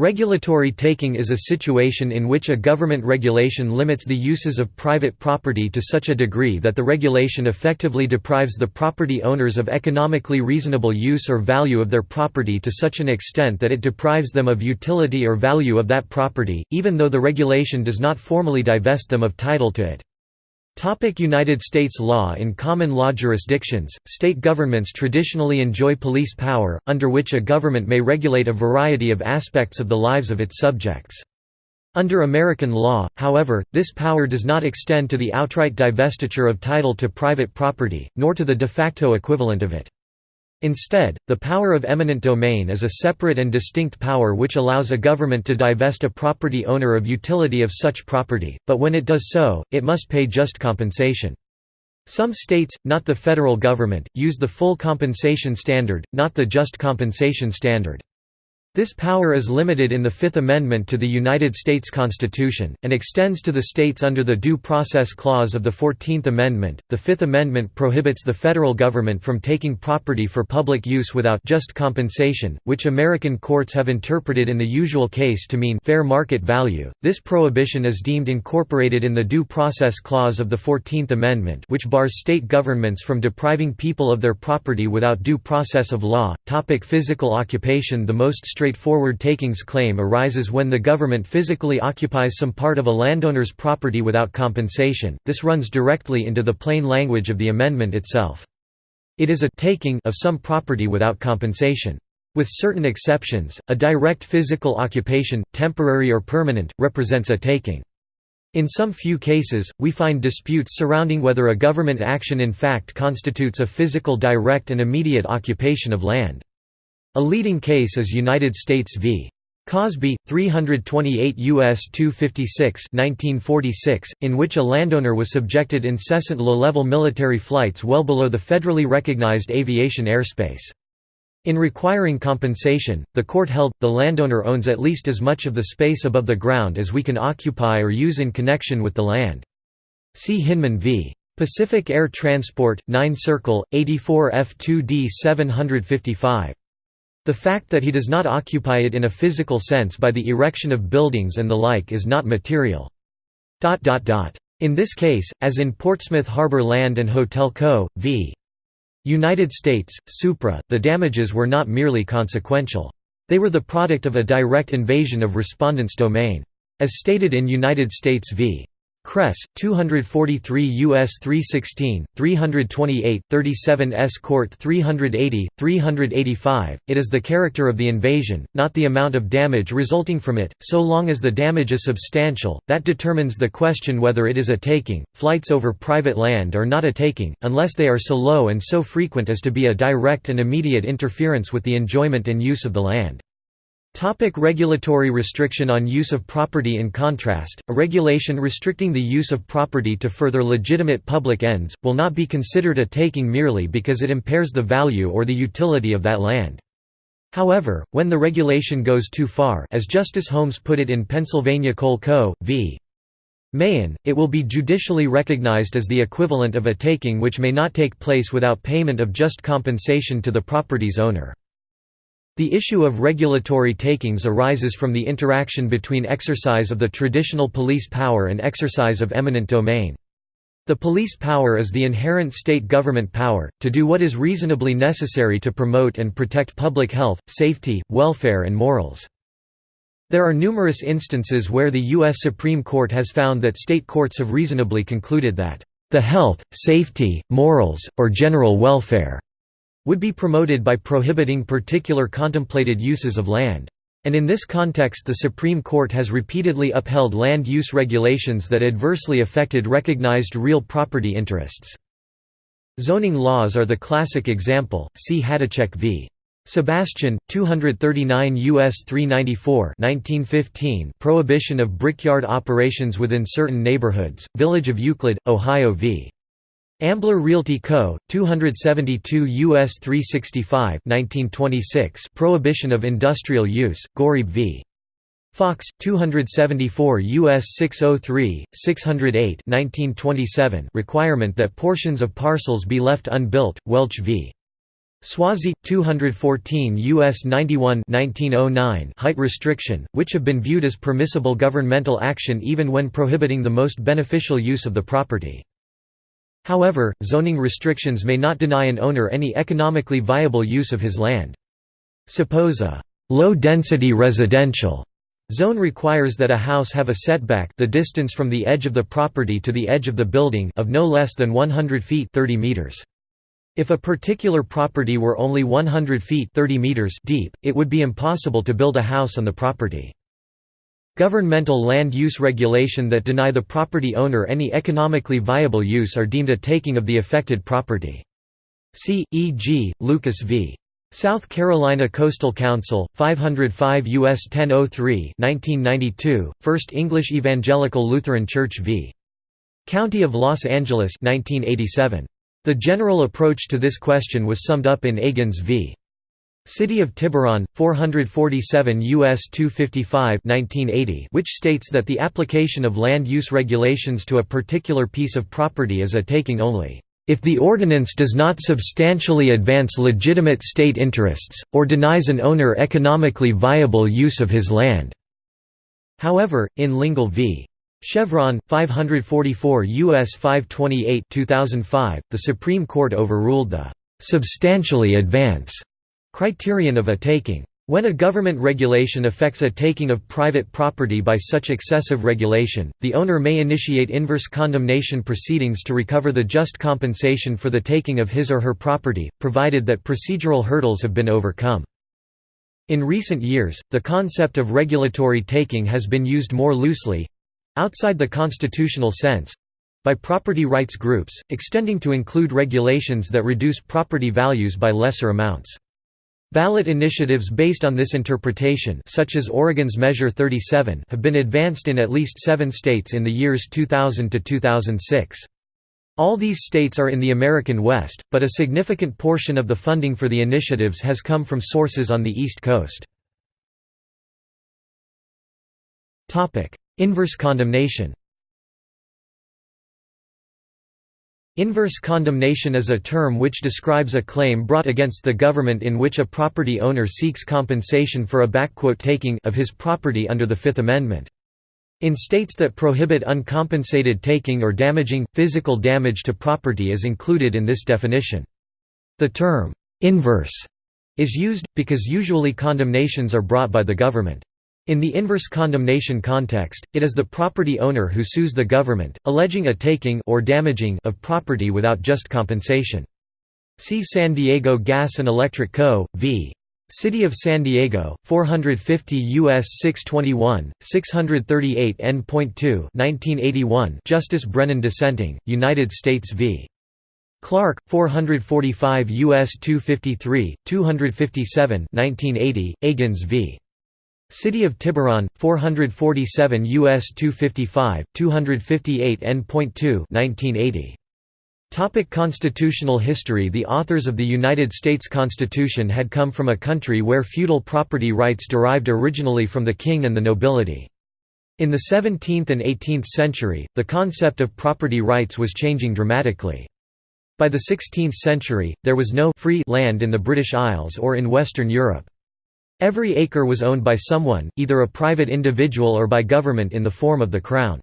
Regulatory taking is a situation in which a government regulation limits the uses of private property to such a degree that the regulation effectively deprives the property owners of economically reasonable use or value of their property to such an extent that it deprives them of utility or value of that property, even though the regulation does not formally divest them of title to it. United States law In common law jurisdictions, state governments traditionally enjoy police power, under which a government may regulate a variety of aspects of the lives of its subjects. Under American law, however, this power does not extend to the outright divestiture of title to private property, nor to the de facto equivalent of it. Instead, the power of eminent domain is a separate and distinct power which allows a government to divest a property owner of utility of such property, but when it does so, it must pay just compensation. Some states, not the federal government, use the full compensation standard, not the just compensation standard. This power is limited in the Fifth Amendment to the United States Constitution, and extends to the states under the Due Process Clause of the Fourteenth Amendment. The Fifth Amendment prohibits the federal government from taking property for public use without just compensation, which American courts have interpreted in the usual case to mean fair market value. This prohibition is deemed incorporated in the Due Process Clause of the Fourteenth Amendment, which bars state governments from depriving people of their property without due process of law. Topic physical occupation The most straightforward takings claim arises when the government physically occupies some part of a landowner's property without compensation, this runs directly into the plain language of the amendment itself. It is a taking of some property without compensation. With certain exceptions, a direct physical occupation, temporary or permanent, represents a taking. In some few cases, we find disputes surrounding whether a government action in fact constitutes a physical direct and immediate occupation of land. A leading case is United States v. Causby, 328 U.S. 256 1946, in which a landowner was subjected incessant low-level military flights well below the federally recognized aviation airspace. In requiring compensation, the court held, the landowner owns at least as much of the space above the ground as we can occupy or use in connection with the land. See Hinman v. Pacific Air Transport, 9 Circle, 84 F2D 755. The fact that he does not occupy it in a physical sense by the erection of buildings and the like is not material. In this case, as in Portsmouth Harbour Land and Hotel Co. v. United States, Supra, the damages were not merely consequential. They were the product of a direct invasion of respondents' domain. As stated in United States v. Cress, 243 U.S. 316, 328, 37 S. Court 380, 385, it is the character of the invasion, not the amount of damage resulting from it, so long as the damage is substantial, that determines the question whether it is a taking. Flights over private land are not a taking, unless they are so low and so frequent as to be a direct and immediate interference with the enjoyment and use of the land. Topic regulatory restriction on use of property In contrast, a regulation restricting the use of property to further legitimate public ends, will not be considered a taking merely because it impairs the value or the utility of that land. However, when the regulation goes too far as Justice Holmes put it in Pennsylvania Coal Co. v. Mahon, it will be judicially recognized as the equivalent of a taking which may not take place without payment of just compensation to the property's owner. The issue of regulatory takings arises from the interaction between exercise of the traditional police power and exercise of eminent domain. The police power is the inherent state government power, to do what is reasonably necessary to promote and protect public health, safety, welfare and morals. There are numerous instances where the U.S. Supreme Court has found that state courts have reasonably concluded that, "...the health, safety, morals, or general welfare," would be promoted by prohibiting particular contemplated uses of land. And in this context the Supreme Court has repeatedly upheld land use regulations that adversely affected recognized real property interests. Zoning laws are the classic example, see Hadacheck v. Sebastian, 239 U.S. 394 1915 Prohibition of brickyard operations within certain neighborhoods, Village of Euclid, Ohio v. Ambler Realty Co., 272 U.S. 365 1926 Prohibition of industrial use, Gorieb v. Fox, 274 U.S. 603, 608 1927 requirement that portions of parcels be left unbuilt, Welch v. Swasey 214 US 91 1909 height restriction which have been viewed as permissible governmental action even when prohibiting the most beneficial use of the property However zoning restrictions may not deny an owner any economically viable use of his land Suppose a low density residential zone requires that a house have a setback the distance from the edge of the property to the edge of the building of no less than 100 feet 30 meters if a particular property were only 100 feet 30 meters deep, it would be impossible to build a house on the property. Governmental land use regulation that deny the property owner any economically viable use are deemed a taking of the affected property. See, e.g., Lucas v. South Carolina Coastal Council, 505 U.S. 1003 1992, First English Evangelical Lutheran Church v. County of Los Angeles 1987. The general approach to this question was summed up in Agins v. City of Tiburon, 447 U.S. 255 1980, which states that the application of land use regulations to a particular piece of property is a taking only, "...if the ordinance does not substantially advance legitimate state interests, or denies an owner economically viable use of his land." However, in Lingle v. Chevron 544 US 528 2005 the Supreme Court overruled the substantially advance criterion of a taking when a government regulation affects a taking of private property by such excessive regulation, the owner may initiate inverse condemnation proceedings to recover the just compensation for the taking of his or her property, provided that procedural hurdles have been overcome. In recent years, the concept of regulatory taking has been used more loosely, outside the constitutional sense by property rights groups, extending to include regulations that reduce property values by lesser amounts. Ballot initiatives based on this interpretation such as Oregon's Measure 37 have been advanced in at least seven states in the years 2000 to 2006. All these states are in the American West, but a significant portion of the funding for the initiatives has come from sources on the East Coast. Inverse condemnation Inverse condemnation is a term which describes a claim brought against the government in which a property owner seeks compensation for a taking of his property under the Fifth Amendment. In states that prohibit uncompensated taking or damaging, physical damage to property is included in this definition. The term, "'inverse' is used, because usually condemnations are brought by the government. In the inverse condemnation context, it is the property owner who sues the government, alleging a taking or damaging of property without just compensation. See San Diego Gas and Electric Co. v. City of San Diego, 450 U.S. 621, 638 N.2 1981 Justice Brennan dissenting, United States v. Clark, 445 U.S. 253, 257 1980, Agins v. City of Tiburon, 447 U.S. 255, 258 N.2 1980. Topic constitutional history The authors of the United States Constitution had come from a country where feudal property rights derived originally from the king and the nobility. In the 17th and 18th century, the concept of property rights was changing dramatically. By the 16th century, there was no free land in the British Isles or in Western Europe. Every acre was owned by someone, either a private individual or by government in the form of the crown.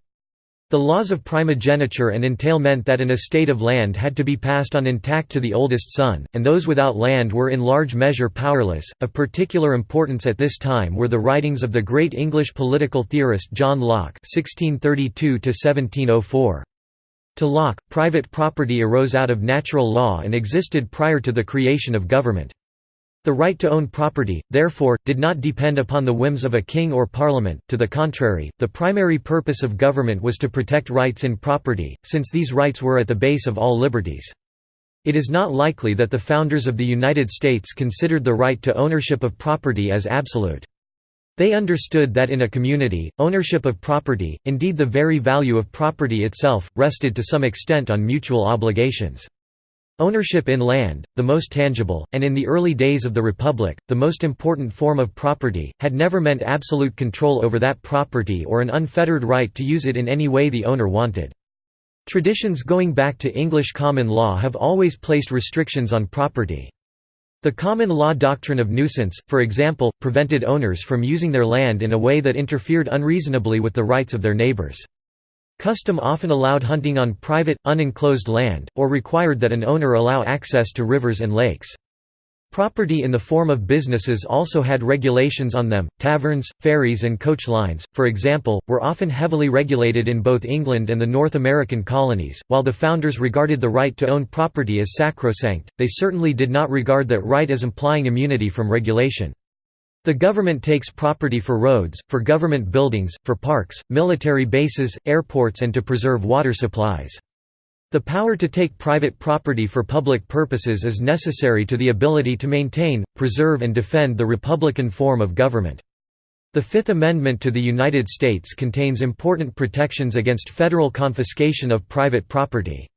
The laws of primogeniture and entail meant that an estate of land had to be passed on intact to the oldest son, and those without land were in large measure powerless. Of particular importance at this time were the writings of the great English political theorist John Locke (1632–1704). To Locke, private property arose out of natural law and existed prior to the creation of government. The right to own property, therefore, did not depend upon the whims of a king or parliament, to the contrary, the primary purpose of government was to protect rights in property, since these rights were at the base of all liberties. It is not likely that the founders of the United States considered the right to ownership of property as absolute. They understood that in a community, ownership of property, indeed the very value of property itself, rested to some extent on mutual obligations. Ownership in land, the most tangible, and in the early days of the Republic, the most important form of property, had never meant absolute control over that property or an unfettered right to use it in any way the owner wanted. Traditions going back to English common law have always placed restrictions on property. The common law doctrine of nuisance, for example, prevented owners from using their land in a way that interfered unreasonably with the rights of their neighbors. Custom often allowed hunting on private, unenclosed land, or required that an owner allow access to rivers and lakes. Property in the form of businesses also had regulations on them. Taverns, ferries, and coach lines, for example, were often heavily regulated in both England and the North American colonies. While the founders regarded the right to own property as sacrosanct, they certainly did not regard that right as implying immunity from regulation. The government takes property for roads, for government buildings, for parks, military bases, airports, and to preserve water supplies. The power to take private property for public purposes is necessary to the ability to maintain, preserve and defend the republican form of government. The Fifth Amendment to the United States contains important protections against federal confiscation of private property.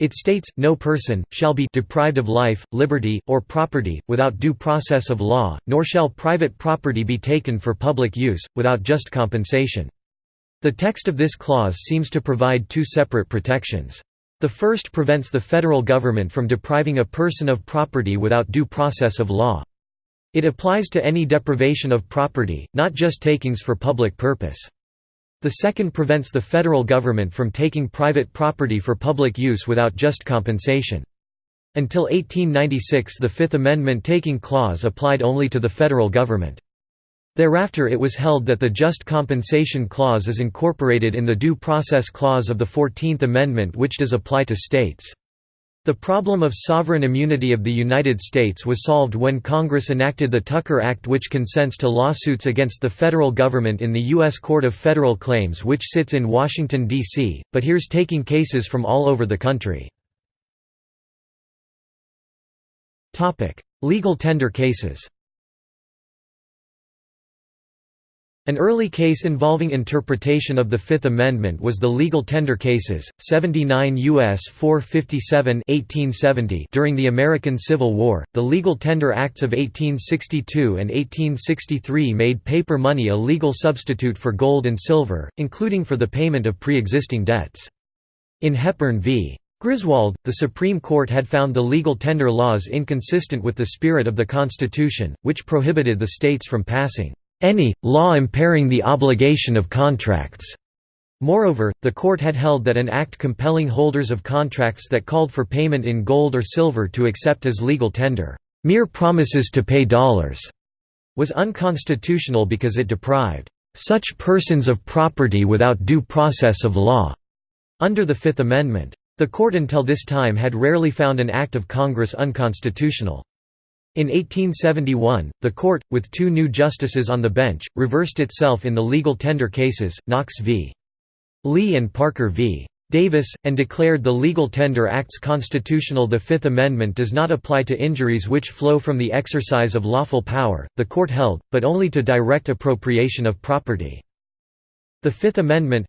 It states, no person, shall be deprived of life, liberty, or property, without due process of law, nor shall private property be taken for public use, without just compensation. The text of this clause seems to provide two separate protections. The first prevents the federal government from depriving a person of property without due process of law. It applies to any deprivation of property, not just takings for public purpose. The second prevents the federal government from taking private property for public use without just compensation. Until 1896 the Fifth Amendment taking clause applied only to the federal government. Thereafter it was held that the Just Compensation Clause is incorporated in the Due Process Clause of the Fourteenth Amendment which does apply to states. The problem of sovereign immunity of the United States was solved when Congress enacted the Tucker Act which consents to lawsuits against the federal government in the U.S. Court of Federal Claims which sits in Washington, D.C., but hears taking cases from all over the country. Legal tender cases An early case involving interpretation of the Fifth Amendment was the legal tender cases, 79 U.S. 457 1870 during the American Civil War. The Legal Tender Acts of 1862 and 1863 made paper money a legal substitute for gold and silver, including for the payment of pre-existing debts. In Hepburn v. Griswold, the Supreme Court had found the legal tender laws inconsistent with the spirit of the Constitution, which prohibited the states from passing any law impairing the obligation of contracts. Moreover, the court had held that an act compelling holders of contracts that called for payment in gold or silver to accept as legal tender, mere promises to pay dollars, was unconstitutional because it deprived such persons of property without due process of law. Under the Fifth Amendment, the court until this time had rarely found an act of Congress unconstitutional. In 1871, the court, with two new justices on the bench, reversed itself in the legal tender cases, Knox v. Lee and Parker v. Davis, and declared the Legal Tender Acts constitutional. The Fifth Amendment does not apply to injuries which flow from the exercise of lawful power, the court held, but only to direct appropriation of property. The Fifth Amendment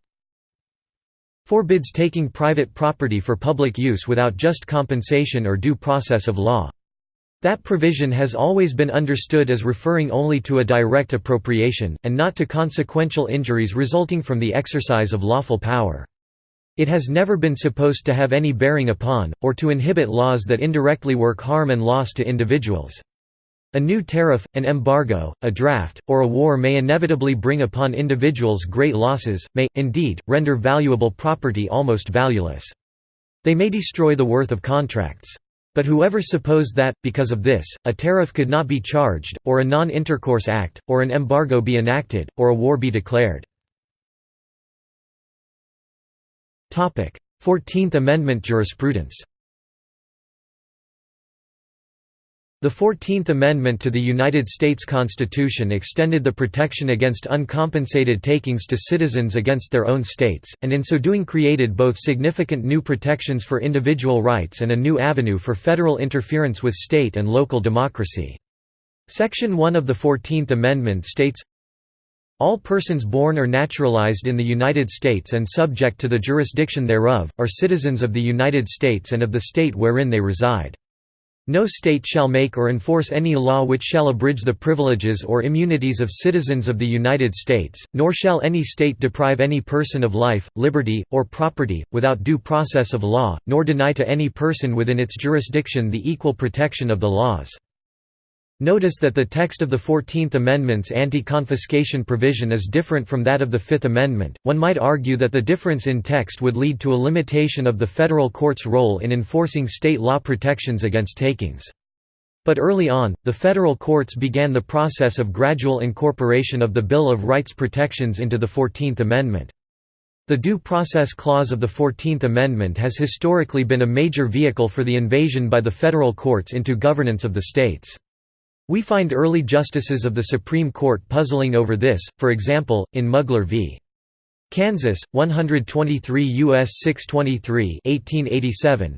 forbids taking private property for public use without just compensation or due process of law. That provision has always been understood as referring only to a direct appropriation, and not to consequential injuries resulting from the exercise of lawful power. It has never been supposed to have any bearing upon, or to inhibit laws that indirectly work harm and loss to individuals. A new tariff, an embargo, a draft, or a war may inevitably bring upon individuals great losses, may, indeed, render valuable property almost valueless. They may destroy the worth of contracts. But whoever supposed that, because of this, a tariff could not be charged, or a non-intercourse act, or an embargo be enacted, or a war be declared. Fourteenth Amendment jurisprudence The Fourteenth Amendment to the United States Constitution extended the protection against uncompensated takings to citizens against their own states, and in so doing created both significant new protections for individual rights and a new avenue for federal interference with state and local democracy. Section 1 of the Fourteenth Amendment states, all persons born or naturalized in the United States and subject to the jurisdiction thereof, are citizens of the United States and of the state wherein they reside. No state shall make or enforce any law which shall abridge the privileges or immunities of citizens of the United States, nor shall any state deprive any person of life, liberty, or property, without due process of law, nor deny to any person within its jurisdiction the equal protection of the laws. Notice that the text of the Fourteenth Amendment's anti-confiscation provision is different from that of the Fifth Amendment. One might argue that the difference in text would lead to a limitation of the federal court's role in enforcing state law protections against takings. But early on, the federal courts began the process of gradual incorporation of the Bill of Rights protections into the Fourteenth Amendment. The Due Process Clause of the Fourteenth Amendment has historically been a major vehicle for the invasion by the federal courts into governance of the states. We find early justices of the Supreme Court puzzling over this, for example, in Mugler v. Kansas, 123 U.S. 623 1887,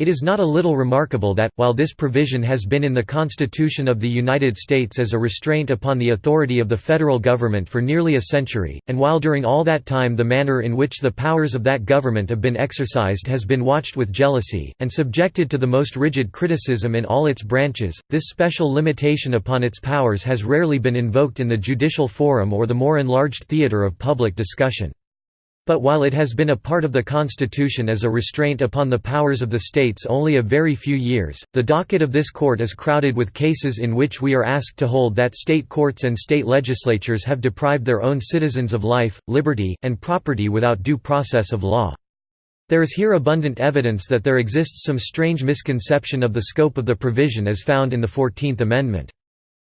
it is not a little remarkable that, while this provision has been in the Constitution of the United States as a restraint upon the authority of the federal government for nearly a century, and while during all that time the manner in which the powers of that government have been exercised has been watched with jealousy, and subjected to the most rigid criticism in all its branches, this special limitation upon its powers has rarely been invoked in the judicial forum or the more enlarged theater of public discussion. But while it has been a part of the Constitution as a restraint upon the powers of the states only a very few years, the docket of this court is crowded with cases in which we are asked to hold that state courts and state legislatures have deprived their own citizens of life, liberty, and property without due process of law. There is here abundant evidence that there exists some strange misconception of the scope of the provision as found in the Fourteenth Amendment.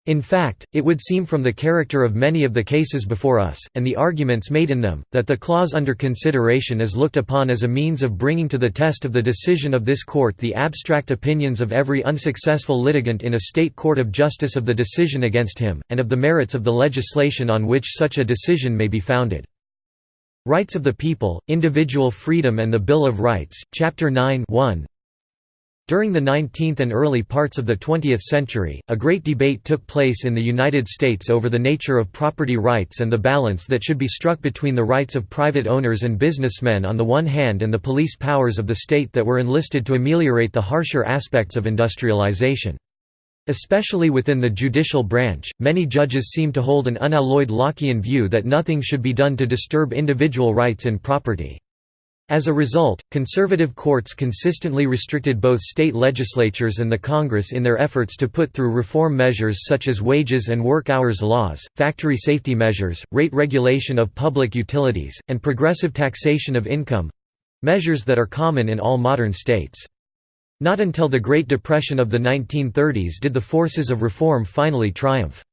In fact, it would seem from the character of many of the cases before us, and the arguments made in them, that the clause under consideration is looked upon as a means of bringing to the test of the decision of this court the abstract opinions of every unsuccessful litigant in a state court of justice of the decision against him, and of the merits of the legislation on which such a decision may be founded. Rights of the People, Individual Freedom and the Bill of Rights, Chapter 9 1, during the 19th and early parts of the 20th century, a great debate took place in the United States over the nature of property rights and the balance that should be struck between the rights of private owners and businessmen on the one hand and the police powers of the state that were enlisted to ameliorate the harsher aspects of industrialization. Especially within the judicial branch, many judges seem to hold an unalloyed Lockean view that nothing should be done to disturb individual rights in property. As a result, conservative courts consistently restricted both state legislatures and the Congress in their efforts to put through reform measures such as wages and work hours laws, factory safety measures, rate regulation of public utilities, and progressive taxation of income—measures that are common in all modern states. Not until the Great Depression of the 1930s did the forces of reform finally triumph.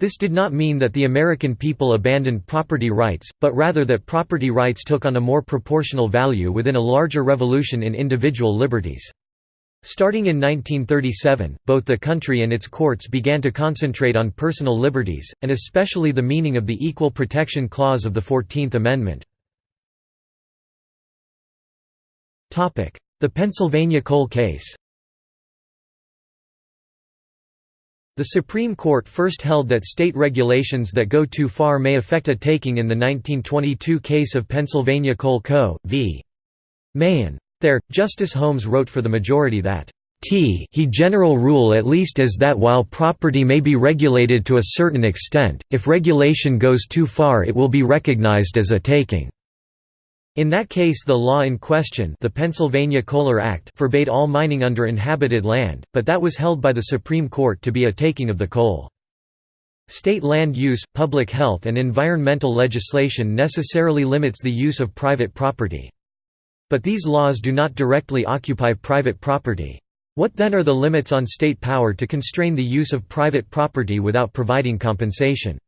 This did not mean that the American people abandoned property rights, but rather that property rights took on a more proportional value within a larger revolution in individual liberties. Starting in 1937, both the country and its courts began to concentrate on personal liberties, and especially the meaning of the Equal Protection Clause of the Fourteenth Amendment. The Pennsylvania coal case The Supreme Court first held that state regulations that go too far may affect a taking in the 1922 case of Pennsylvania Coal Co. v. Mahon. There, Justice Holmes wrote for the majority that T he general rule at least is that while property may be regulated to a certain extent, if regulation goes too far it will be recognized as a taking. In that case the law in question the Pennsylvania Kohler Act forbade all mining under inhabited land, but that was held by the Supreme Court to be a taking of the coal. State land use, public health and environmental legislation necessarily limits the use of private property. But these laws do not directly occupy private property. What then are the limits on state power to constrain the use of private property without providing compensation?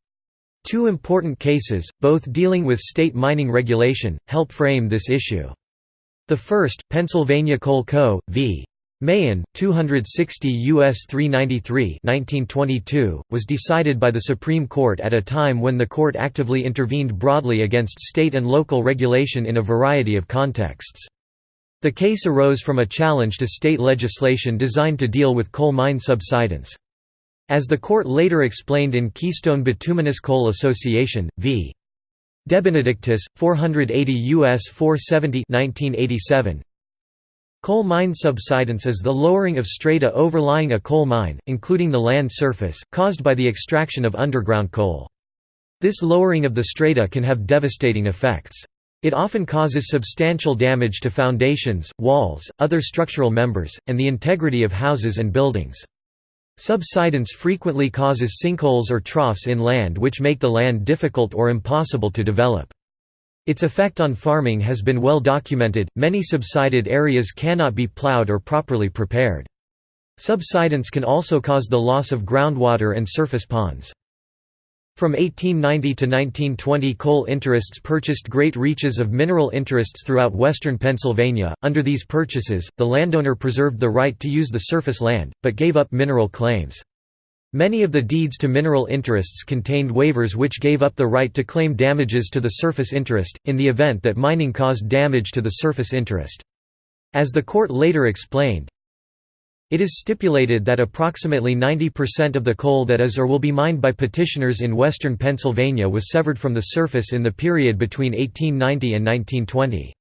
Two important cases, both dealing with state mining regulation, help frame this issue. The first, Pennsylvania Coal Co. v. Mahon, 260 U.S. 393 1922, was decided by the Supreme Court at a time when the court actively intervened broadly against state and local regulation in a variety of contexts. The case arose from a challenge to state legislation designed to deal with coal mine subsidence. As the court later explained in Keystone Bituminous Coal Association, v. DeBenedictis, 480 U.S. 470 1987, Coal mine subsidence is the lowering of strata overlying a coal mine, including the land surface, caused by the extraction of underground coal. This lowering of the strata can have devastating effects. It often causes substantial damage to foundations, walls, other structural members, and the integrity of houses and buildings. Subsidence frequently causes sinkholes or troughs in land which make the land difficult or impossible to develop. Its effect on farming has been well documented, many subsided areas cannot be plowed or properly prepared. Subsidence can also cause the loss of groundwater and surface ponds. From 1890 to 1920 coal interests purchased great reaches of mineral interests throughout western Pennsylvania. Under these purchases, the landowner preserved the right to use the surface land, but gave up mineral claims. Many of the deeds to mineral interests contained waivers which gave up the right to claim damages to the surface interest, in the event that mining caused damage to the surface interest. As the court later explained, it is stipulated that approximately 90% of the coal that is or will be mined by petitioners in western Pennsylvania was severed from the surface in the period between 1890 and 1920.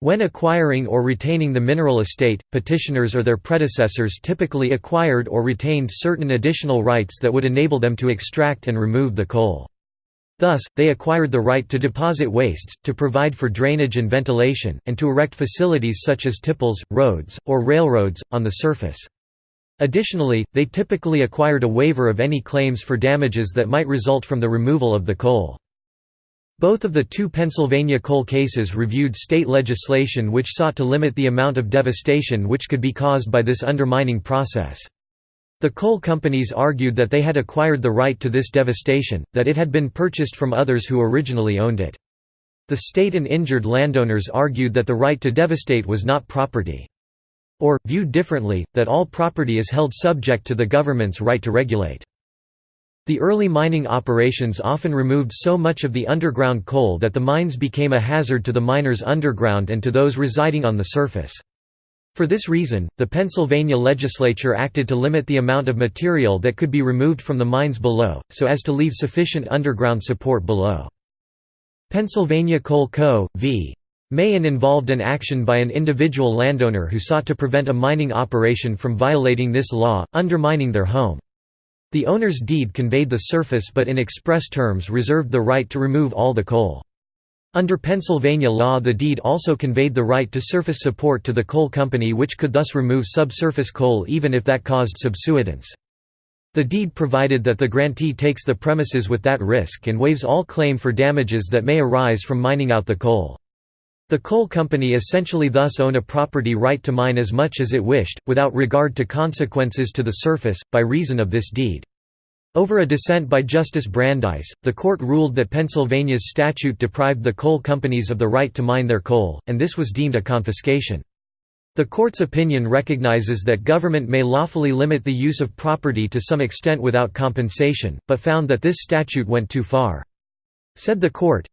When acquiring or retaining the mineral estate, petitioners or their predecessors typically acquired or retained certain additional rights that would enable them to extract and remove the coal. Thus, they acquired the right to deposit wastes, to provide for drainage and ventilation, and to erect facilities such as tipples, roads, or railroads, on the surface. Additionally, they typically acquired a waiver of any claims for damages that might result from the removal of the coal. Both of the two Pennsylvania coal cases reviewed state legislation which sought to limit the amount of devastation which could be caused by this undermining process. The coal companies argued that they had acquired the right to this devastation, that it had been purchased from others who originally owned it. The state and injured landowners argued that the right to devastate was not property. Or, viewed differently, that all property is held subject to the government's right to regulate. The early mining operations often removed so much of the underground coal that the mines became a hazard to the miners underground and to those residing on the surface. For this reason, the Pennsylvania legislature acted to limit the amount of material that could be removed from the mines below, so as to leave sufficient underground support below. Pennsylvania Coal Co. v. Mahon involved an action by an individual landowner who sought to prevent a mining operation from violating this law, undermining their home. The owner's deed conveyed the surface but in express terms reserved the right to remove all the coal. Under Pennsylvania law the deed also conveyed the right to surface support to the coal company which could thus remove subsurface coal even if that caused subsidence. The deed provided that the grantee takes the premises with that risk and waives all claim for damages that may arise from mining out the coal. The coal company essentially thus owned a property right to mine as much as it wished, without regard to consequences to the surface, by reason of this deed. Over a dissent by Justice Brandeis, the court ruled that Pennsylvania's statute deprived the coal companies of the right to mine their coal, and this was deemed a confiscation. The court's opinion recognizes that government may lawfully limit the use of property to some extent without compensation, but found that this statute went too far. Said the court,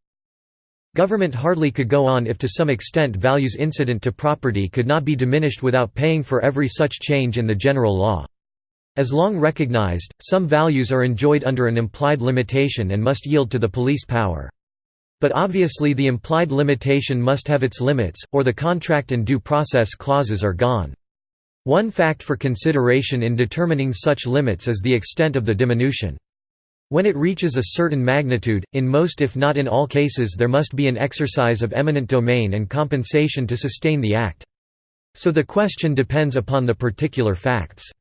Government hardly could go on if to some extent values incident to property could not be diminished without paying for every such change in the general law. As long recognized, some values are enjoyed under an implied limitation and must yield to the police power. But obviously the implied limitation must have its limits, or the contract and due process clauses are gone. One fact for consideration in determining such limits is the extent of the diminution. When it reaches a certain magnitude, in most if not in all cases there must be an exercise of eminent domain and compensation to sustain the act. So the question depends upon the particular facts.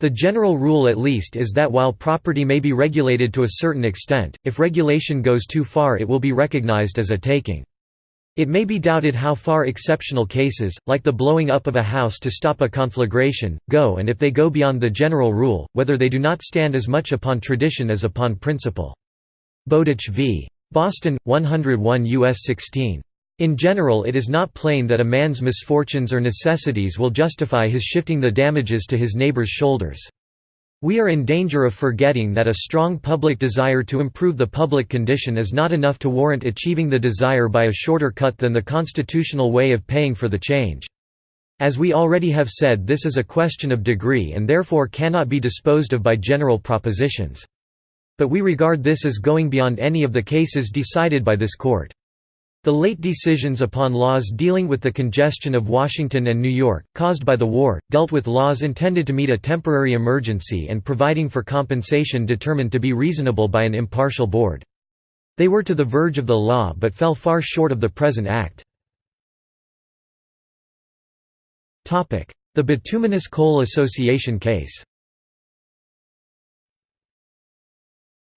The general rule at least is that while property may be regulated to a certain extent, if regulation goes too far it will be recognized as a taking. It may be doubted how far exceptional cases, like the blowing up of a house to stop a conflagration, go and if they go beyond the general rule, whether they do not stand as much upon tradition as upon principle. Bowditch v. Boston, 101 U.S. 16. In general it is not plain that a man's misfortunes or necessities will justify his shifting the damages to his neighbor's shoulders. We are in danger of forgetting that a strong public desire to improve the public condition is not enough to warrant achieving the desire by a shorter cut than the constitutional way of paying for the change. As we already have said this is a question of degree and therefore cannot be disposed of by general propositions. But we regard this as going beyond any of the cases decided by this court. The late decisions upon laws dealing with the congestion of Washington and New York, caused by the war, dealt with laws intended to meet a temporary emergency and providing for compensation determined to be reasonable by an impartial board. They were to the verge of the law but fell far short of the present act. The Bituminous Coal Association case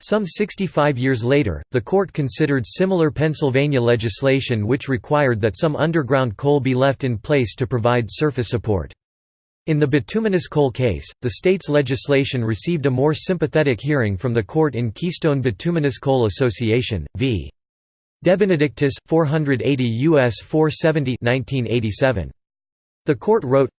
Some 65 years later, the court considered similar Pennsylvania legislation which required that some underground coal be left in place to provide surface support. In the bituminous coal case, the state's legislation received a more sympathetic hearing from the court in Keystone Bituminous Coal Association, v. DeBenedictis, 480 U.S. 470 1987. The court wrote,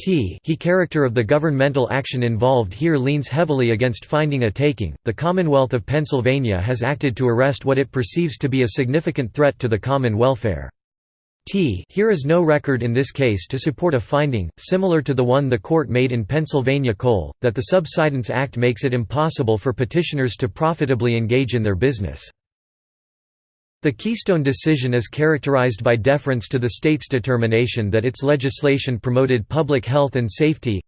T he character of the governmental action involved here leans heavily against finding a taking. The Commonwealth of Pennsylvania has acted to arrest what it perceives to be a significant threat to the common welfare. T here is no record in this case to support a finding, similar to the one the court made in Pennsylvania Coal, that the Subsidence Act makes it impossible for petitioners to profitably engage in their business. The Keystone decision is characterized by deference to the state's determination that its legislation promoted public health and safety.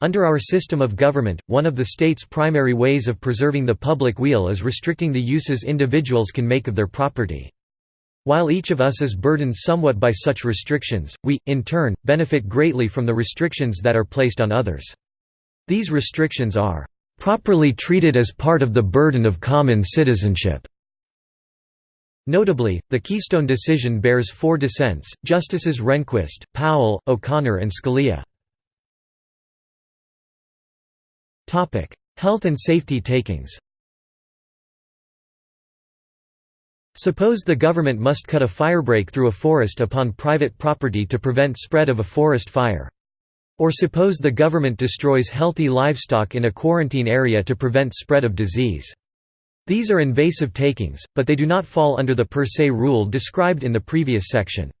Under our system of government, one of the state's primary ways of preserving the public weal is restricting the uses individuals can make of their property. While each of us is burdened somewhat by such restrictions, we, in turn, benefit greatly from the restrictions that are placed on others. These restrictions are properly treated as part of the burden of common citizenship. Notably, the Keystone decision bears four dissents, Justices Rehnquist, Powell, O'Connor and Scalia. Health and safety takings Suppose the government must cut a firebreak through a forest upon private property to prevent spread of a forest fire. Or suppose the government destroys healthy livestock in a quarantine area to prevent spread of disease. These are invasive takings, but they do not fall under the per se rule described in the previous section.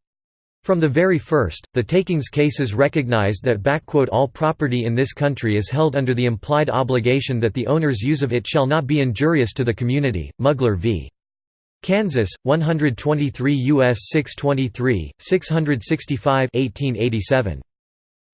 From the very first, the takings cases recognized that all property in this country is held under the implied obligation that the owner's use of it shall not be injurious to the community. Mugler v. Kansas, 123 U.S. 623, 665 1887.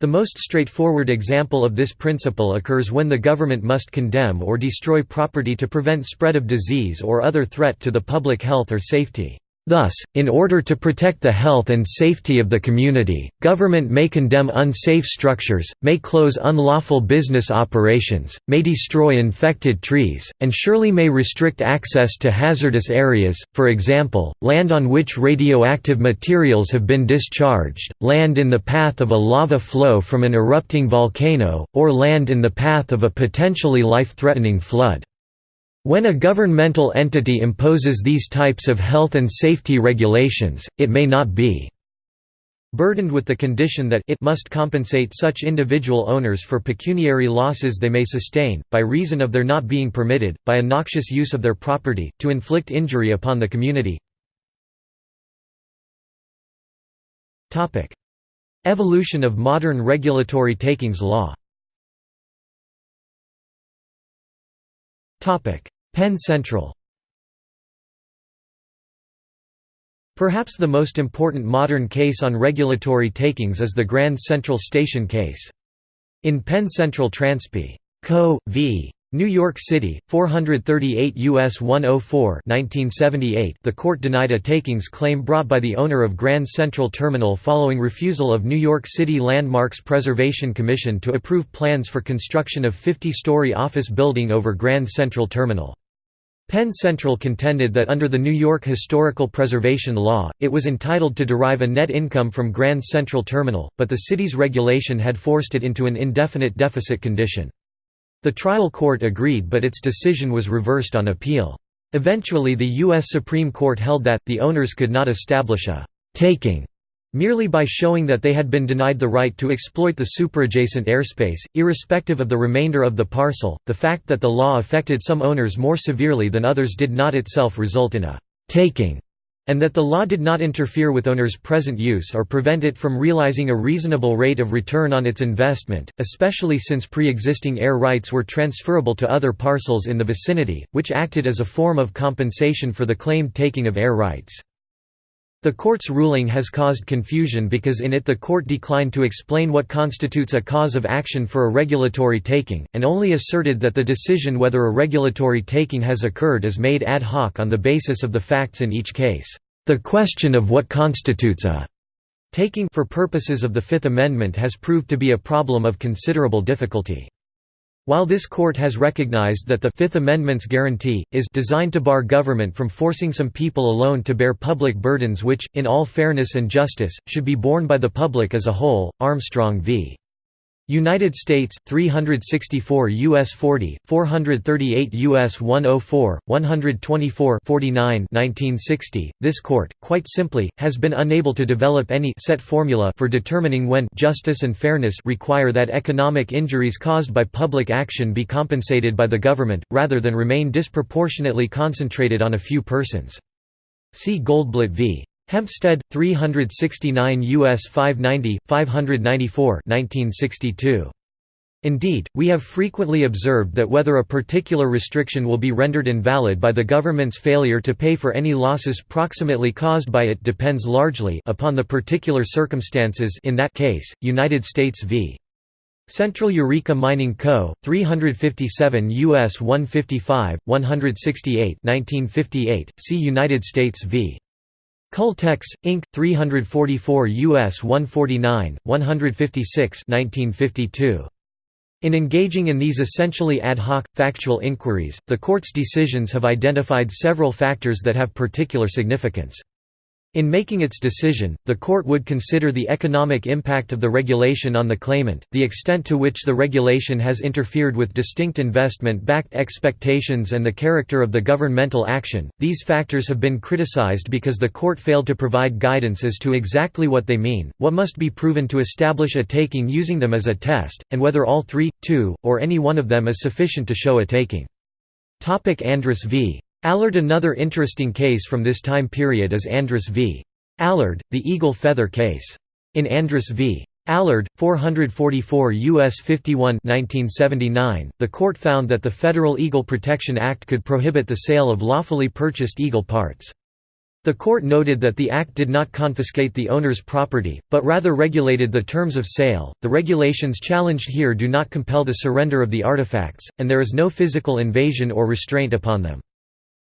The most straightforward example of this principle occurs when the government must condemn or destroy property to prevent spread of disease or other threat to the public health or safety. Thus, in order to protect the health and safety of the community, government may condemn unsafe structures, may close unlawful business operations, may destroy infected trees, and surely may restrict access to hazardous areas, for example, land on which radioactive materials have been discharged, land in the path of a lava flow from an erupting volcano, or land in the path of a potentially life-threatening flood. When a governmental entity imposes these types of health and safety regulations, it may not be burdened with the condition that it must compensate such individual owners for pecuniary losses they may sustain, by reason of their not being permitted, by a noxious use of their property, to inflict injury upon the community. Evolution of modern regulatory takings law Penn Central Perhaps the most important modern case on regulatory takings is the Grand Central Station case. In Penn Central Transp. Co. v. New York City, 438 U.S. 104 1978 the court denied a takings claim brought by the owner of Grand Central Terminal following refusal of New York City Landmarks Preservation Commission to approve plans for construction of 50-story office building over Grand Central Terminal. Penn Central contended that under the New York Historical Preservation Law, it was entitled to derive a net income from Grand Central Terminal, but the city's regulation had forced it into an indefinite deficit condition. The trial court agreed but its decision was reversed on appeal. Eventually the U.S. Supreme Court held that, the owners could not establish a «taking» merely by showing that they had been denied the right to exploit the superadjacent airspace, irrespective of the remainder of the parcel. The fact that the law affected some owners more severely than others did not itself result in a taking, and that the law did not interfere with owners' present use or prevent it from realizing a reasonable rate of return on its investment, especially since pre-existing air rights were transferable to other parcels in the vicinity, which acted as a form of compensation for the claimed taking of air rights. The court's ruling has caused confusion because in it the court declined to explain what constitutes a cause of action for a regulatory taking, and only asserted that the decision whether a regulatory taking has occurred is made ad hoc on the basis of the facts in each case. The question of what constitutes a taking for purposes of the Fifth Amendment has proved to be a problem of considerable difficulty. While this court has recognized that the Fifth Amendment's guarantee, is designed to bar government from forcing some people alone to bear public burdens which, in all fairness and justice, should be borne by the public as a whole, Armstrong v. United States 364 US 40 438 US 104 124 49 1960 This court quite simply has been unable to develop any set formula for determining when justice and fairness require that economic injuries caused by public action be compensated by the government rather than remain disproportionately concentrated on a few persons See Goldblatt v. Hempstead 369 US 590 594 1962 Indeed, we have frequently observed that whether a particular restriction will be rendered invalid by the government's failure to pay for any losses proximately caused by it depends largely upon the particular circumstances in that case, United States v. Central Eureka Mining Co., 357 U.S. 155, 168 1958, see United States v. Caltex, Inc., 344 U.S. 149, 156 1952. In engaging in these essentially ad hoc, factual inquiries, the Court's decisions have identified several factors that have particular significance. In making its decision, the court would consider the economic impact of the regulation on the claimant, the extent to which the regulation has interfered with distinct investment backed expectations, and the character of the governmental action. These factors have been criticized because the court failed to provide guidance as to exactly what they mean, what must be proven to establish a taking using them as a test, and whether all three, two, or any one of them is sufficient to show a taking. Andrus v. Allard Another interesting case from this time period is Andrus v. Allard, the eagle feather case. In Andrus v. Allard, 444 U.S. 51 1979, the court found that the Federal Eagle Protection Act could prohibit the sale of lawfully purchased eagle parts. The court noted that the act did not confiscate the owner's property, but rather regulated the terms of sale. The regulations challenged here do not compel the surrender of the artifacts, and there is no physical invasion or restraint upon them.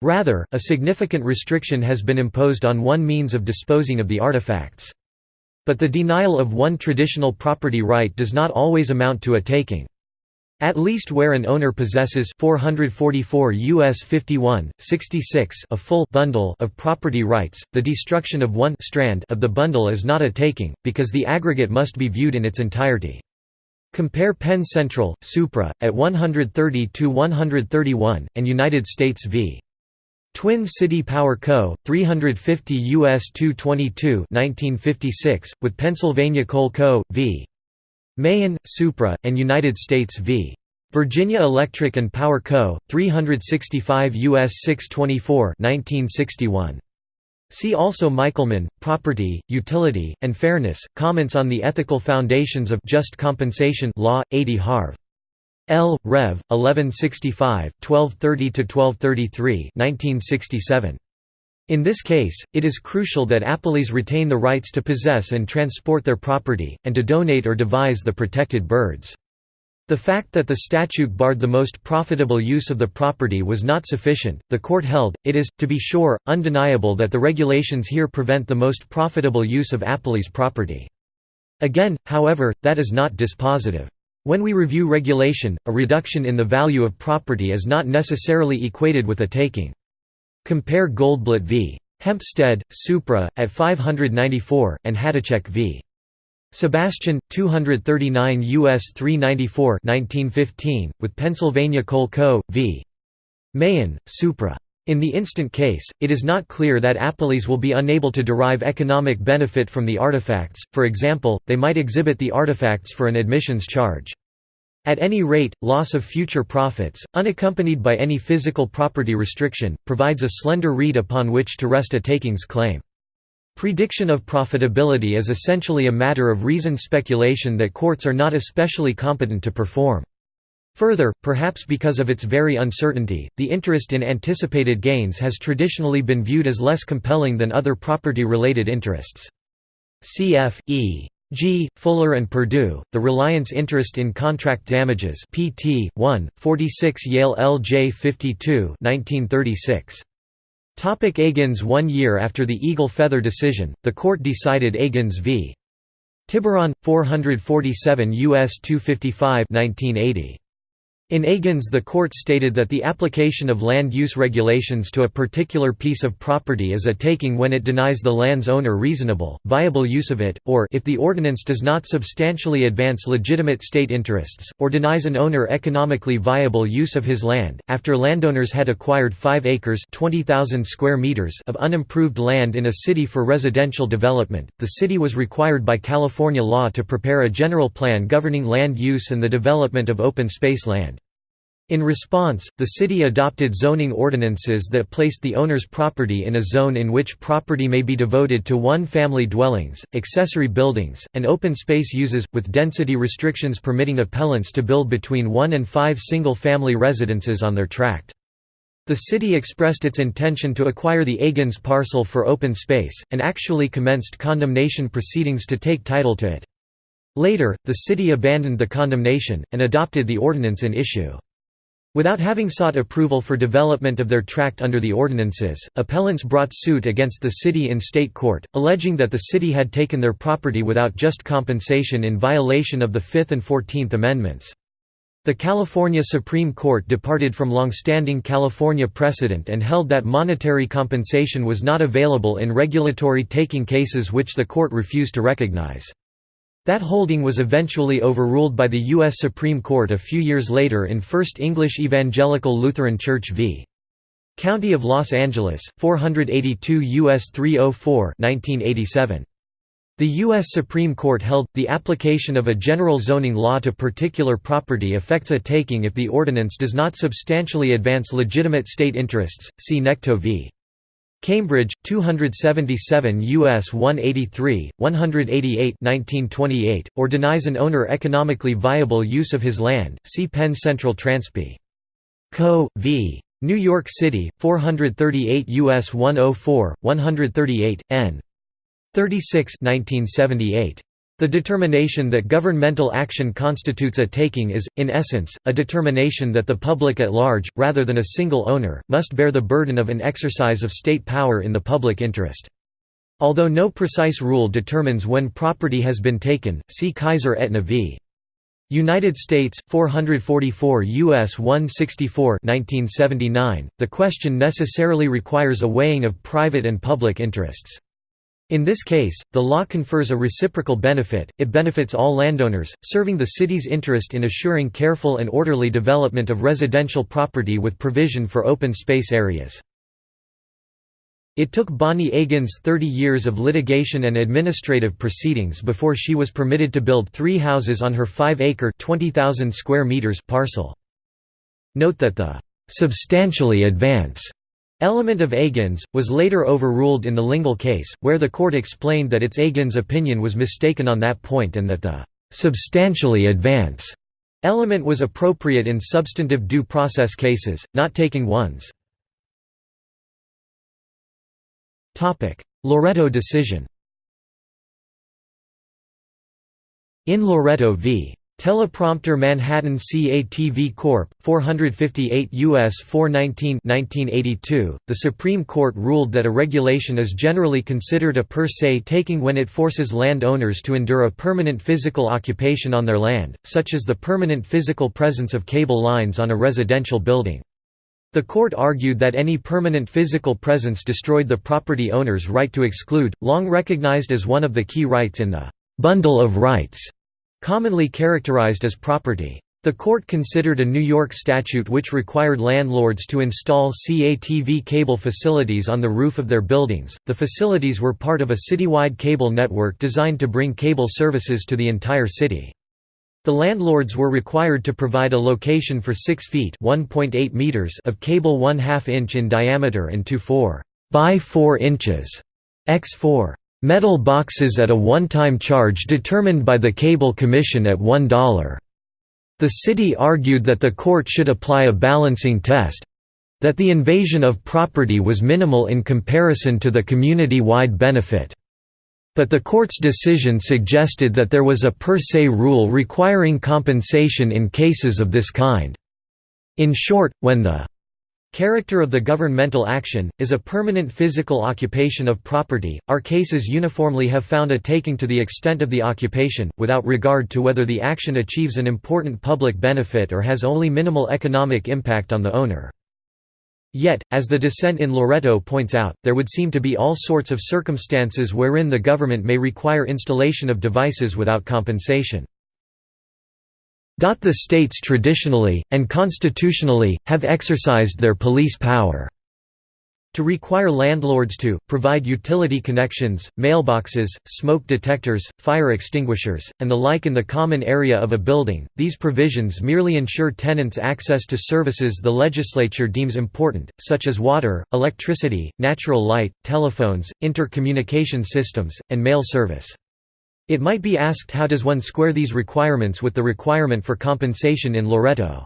Rather, a significant restriction has been imposed on one means of disposing of the artifacts. But the denial of one traditional property right does not always amount to a taking. At least where an owner possesses 444 US 51, 66 a full bundle of property rights, the destruction of one strand of the bundle is not a taking, because the aggregate must be viewed in its entirety. Compare Penn Central, Supra, at 130 to 131 and United States v. Twin City Power Co., 350 U.S. 222 1956, with Pennsylvania Coal Co., v. Mahon, Supra, and United States v. Virginia Electric and Power Co., 365 U.S. 624 1961. See also Michelman, Property, Utility, and Fairness, Comments on the Ethical Foundations of Just Compensation Law, 80 Harv. L. Rev. 1165, 1230–1233 1967. In this case, it is crucial that appellees retain the rights to possess and transport their property, and to donate or devise the protected birds. The fact that the statute barred the most profitable use of the property was not sufficient, the court held, it is, to be sure, undeniable that the regulations here prevent the most profitable use of appellee's property. Again, however, that is not dispositive. When we review regulation, a reduction in the value of property is not necessarily equated with a taking. Compare Goldblatt v. Hempstead, Supra, at 594, and Hadacheck v. Sebastian, 239 U.S. 394 1915, with Pennsylvania Coal Co. v. Mahon, Supra. In the instant case, it is not clear that appellees will be unable to derive economic benefit from the artifacts, for example, they might exhibit the artifacts for an admissions charge. At any rate, loss of future profits, unaccompanied by any physical property restriction, provides a slender reed upon which to rest a takings claim. Prediction of profitability is essentially a matter of reasoned speculation that courts are not especially competent to perform. Further, perhaps because of its very uncertainty, the interest in anticipated gains has traditionally been viewed as less compelling than other property-related interests. Cf. E. G. Fuller and Perdue, The Reliance Interest in Contract Damages pt. 1, 46 Yale L.J. 52 1936. Topic Agins One year after the Eagle Feather decision, the court decided Agins v. Tiburon, 447 U.S. 255 1980. In Agins the court stated that the application of land use regulations to a particular piece of property is a taking when it denies the land's owner reasonable, viable use of it, or if the ordinance does not substantially advance legitimate state interests, or denies an owner economically viable use of his land. After landowners had acquired 5 acres 20,000 square meters of unimproved land in a city for residential development, the city was required by California law to prepare a general plan governing land use and the development of open space land. In response, the city adopted zoning ordinances that placed the owner's property in a zone in which property may be devoted to one-family dwellings, accessory buildings, and open space uses, with density restrictions permitting appellants to build between one and five single-family residences on their tract. The city expressed its intention to acquire the Agins parcel for open space, and actually commenced condemnation proceedings to take title to it. Later, the city abandoned the condemnation, and adopted the ordinance in issue. Without having sought approval for development of their tract under the ordinances, appellants brought suit against the city in state court, alleging that the city had taken their property without just compensation in violation of the Fifth and Fourteenth Amendments. The California Supreme Court departed from long-standing California precedent and held that monetary compensation was not available in regulatory taking cases which the court refused to recognize. That holding was eventually overruled by the U.S. Supreme Court a few years later in First English Evangelical Lutheran Church v. County of Los Angeles, 482 U.S. 304 1987. The U.S. Supreme Court held, the application of a general zoning law to particular property affects a taking if the ordinance does not substantially advance legitimate state interests, see Nectow v. Cambridge, 277 U.S. 183, 188 1928, or denies an owner economically viable use of his land, see Penn Central Transp. Co. v. New York City, 438 U.S. 104, 138, n. 36 1978. The determination that governmental action constitutes a taking is, in essence, a determination that the public at large, rather than a single owner, must bear the burden of an exercise of state power in the public interest. Although no precise rule determines when property has been taken, see Kaiser Aetna v. United States, 444 U.S. 164 1979, the question necessarily requires a weighing of private and public interests. In this case, the law confers a reciprocal benefit, it benefits all landowners, serving the city's interest in assuring careful and orderly development of residential property with provision for open space areas. It took Bonnie Agins 30 years of litigation and administrative proceedings before she was permitted to build three houses on her 5-acre parcel. Note that the «substantially advance» Element of Agins, was later overruled in the Lingle case, where the court explained that its Agins opinion was mistaken on that point and that the «substantially advance» element was appropriate in substantive due process cases, not taking ones. Loretto decision In Loretto v. Teleprompter Manhattan CATV Corp. 458 U.S. 419 1982, the Supreme Court ruled that a regulation is generally considered a per se taking when it forces land owners to endure a permanent physical occupation on their land, such as the permanent physical presence of cable lines on a residential building. The court argued that any permanent physical presence destroyed the property owner's right to exclude, long recognized as one of the key rights in the «bundle of rights» commonly characterized as property. The court considered a New York statute which required landlords to install CATV cable facilities on the roof of their buildings. The facilities were part of a citywide cable network designed to bring cable services to the entire city. The landlords were required to provide a location for 6 feet (1.8 meters) of cable 1 2 inch in diameter and two 4 by 4 inches x 4 Metal boxes at a one-time charge determined by the Cable Commission at $1. The city argued that the court should apply a balancing test—that the invasion of property was minimal in comparison to the community-wide benefit. But the court's decision suggested that there was a per se rule requiring compensation in cases of this kind. In short, when the Character of the governmental action, is a permanent physical occupation of property. Our cases uniformly have found a taking to the extent of the occupation, without regard to whether the action achieves an important public benefit or has only minimal economic impact on the owner. Yet, as the dissent in Loretto points out, there would seem to be all sorts of circumstances wherein the government may require installation of devices without compensation. The states traditionally, and constitutionally, have exercised their police power to require landlords to, provide utility connections, mailboxes, smoke detectors, fire extinguishers, and the like in the common area of a building. These provisions merely ensure tenants access to services the legislature deems important, such as water, electricity, natural light, telephones, intercommunication systems, and mail service. It might be asked how does one square these requirements with the requirement for compensation in Loretto?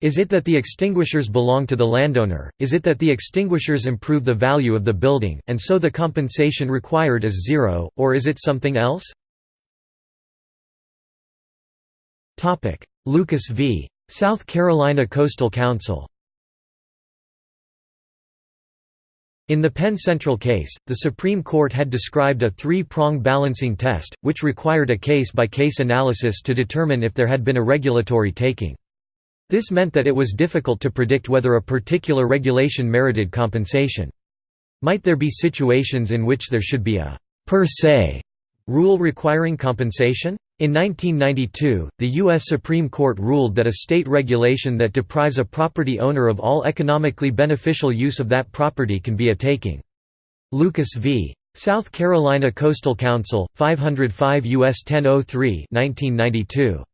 Is it that the extinguishers belong to the landowner, is it that the extinguishers improve the value of the building, and so the compensation required is zero, or is it something else? Lucas v. South Carolina Coastal Council In the Penn Central case, the Supreme Court had described a three-prong balancing test, which required a case-by-case -case analysis to determine if there had been a regulatory taking. This meant that it was difficult to predict whether a particular regulation merited compensation. Might there be situations in which there should be a per se rule requiring compensation? In 1992, the U.S. Supreme Court ruled that a state regulation that deprives a property owner of all economically beneficial use of that property can be a taking. Lucas v. South Carolina Coastal Council, 505 U.S. 1003 1992.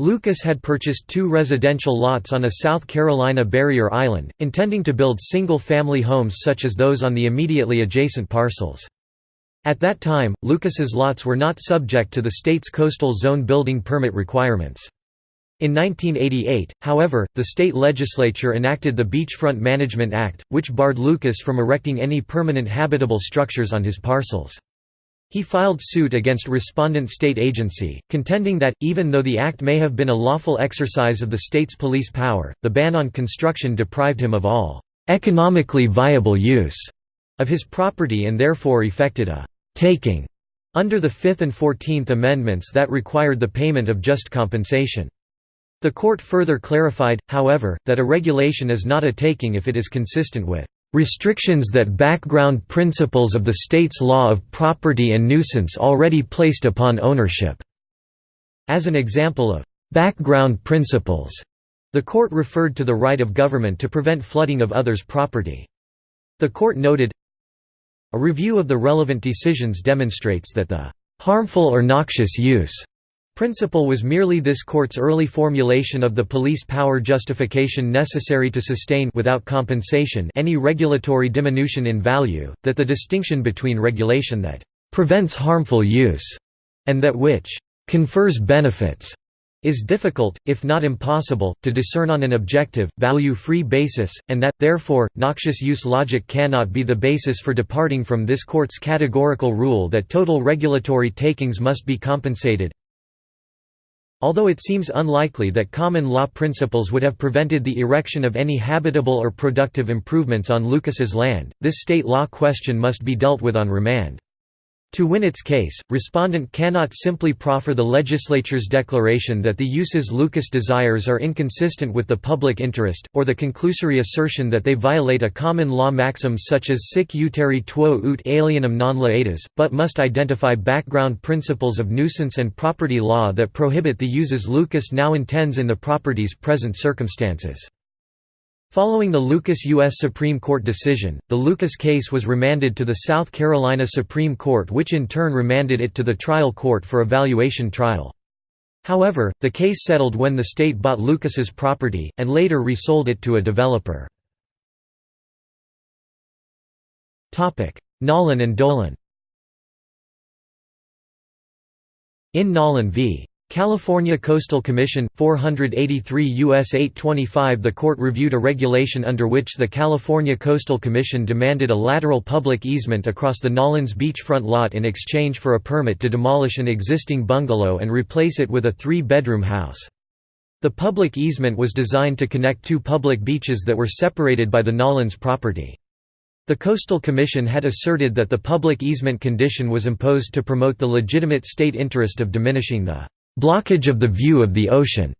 Lucas had purchased two residential lots on a South Carolina barrier island, intending to build single-family homes such as those on the immediately adjacent parcels. At that time, Lucas's lots were not subject to the state's coastal zone building permit requirements. In 1988, however, the state legislature enacted the Beachfront Management Act, which barred Lucas from erecting any permanent habitable structures on his parcels. He filed suit against respondent state agency, contending that, even though the act may have been a lawful exercise of the state's police power, the ban on construction deprived him of all economically viable use of his property and therefore effected a taking under the Fifth and Fourteenth Amendments that required the payment of just compensation. The court further clarified, however, that a regulation is not a taking if it is consistent with restrictions that background principles of the state's law of property and nuisance already placed upon ownership." As an example of «background principles», the court referred to the right of government to prevent flooding of others' property. The court noted, a review of the relevant decisions demonstrates that the harmful or noxious use principle was merely this court's early formulation of the police power justification necessary to sustain without compensation any regulatory diminution in value, that the distinction between regulation that prevents harmful use and that which confers benefits is difficult, if not impossible, to discern on an objective, value-free basis, and that, therefore, noxious use logic cannot be the basis for departing from this court's categorical rule that total regulatory takings must be compensated. Although it seems unlikely that common law principles would have prevented the erection of any habitable or productive improvements on Lucas's land, this state law question must be dealt with on remand. To win its case, respondent cannot simply proffer the legislature's declaration that the uses Lucas desires are inconsistent with the public interest, or the conclusory assertion that they violate a common law maxim such as sic utere tuo ut alienum non laedas, but must identify background principles of nuisance and property law that prohibit the uses Lucas now intends in the property's present circumstances. Following the Lucas U.S. Supreme Court decision, the Lucas case was remanded to the South Carolina Supreme Court which in turn remanded it to the trial court for evaluation trial. However, the case settled when the state bought Lucas's property, and later resold it to a developer. Nollan and Dolan In Nollan v. California Coastal Commission, 483 U.S. 825 The court reviewed a regulation under which the California Coastal Commission demanded a lateral public easement across the Nollans beachfront lot in exchange for a permit to demolish an existing bungalow and replace it with a three-bedroom house. The public easement was designed to connect two public beaches that were separated by the Nollans property. The Coastal Commission had asserted that the public easement condition was imposed to promote the legitimate state interest of diminishing the blockage of the view of the ocean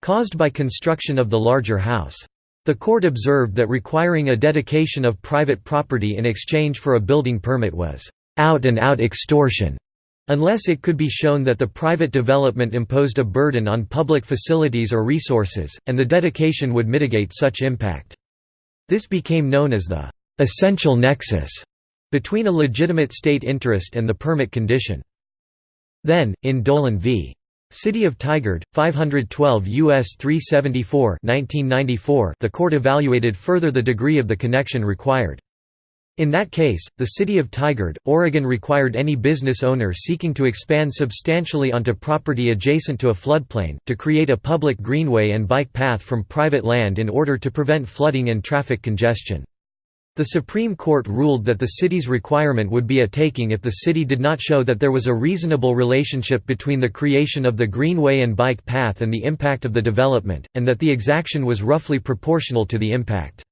caused by construction of the larger house. The court observed that requiring a dedication of private property in exchange for a building permit was out-and-out -out extortion Unless it could be shown that the private development imposed a burden on public facilities or resources, and the dedication would mitigate such impact. This became known as the «essential nexus» between a legitimate state interest and the permit condition. Then, in Dolan v. City of Tigard, 512 U.S. 374 1994, the court evaluated further the degree of the connection required. In that case, the city of Tigard, Oregon required any business owner seeking to expand substantially onto property adjacent to a floodplain, to create a public greenway and bike path from private land in order to prevent flooding and traffic congestion. The Supreme Court ruled that the city's requirement would be a taking if the city did not show that there was a reasonable relationship between the creation of the greenway and bike path and the impact of the development, and that the exaction was roughly proportional to the impact.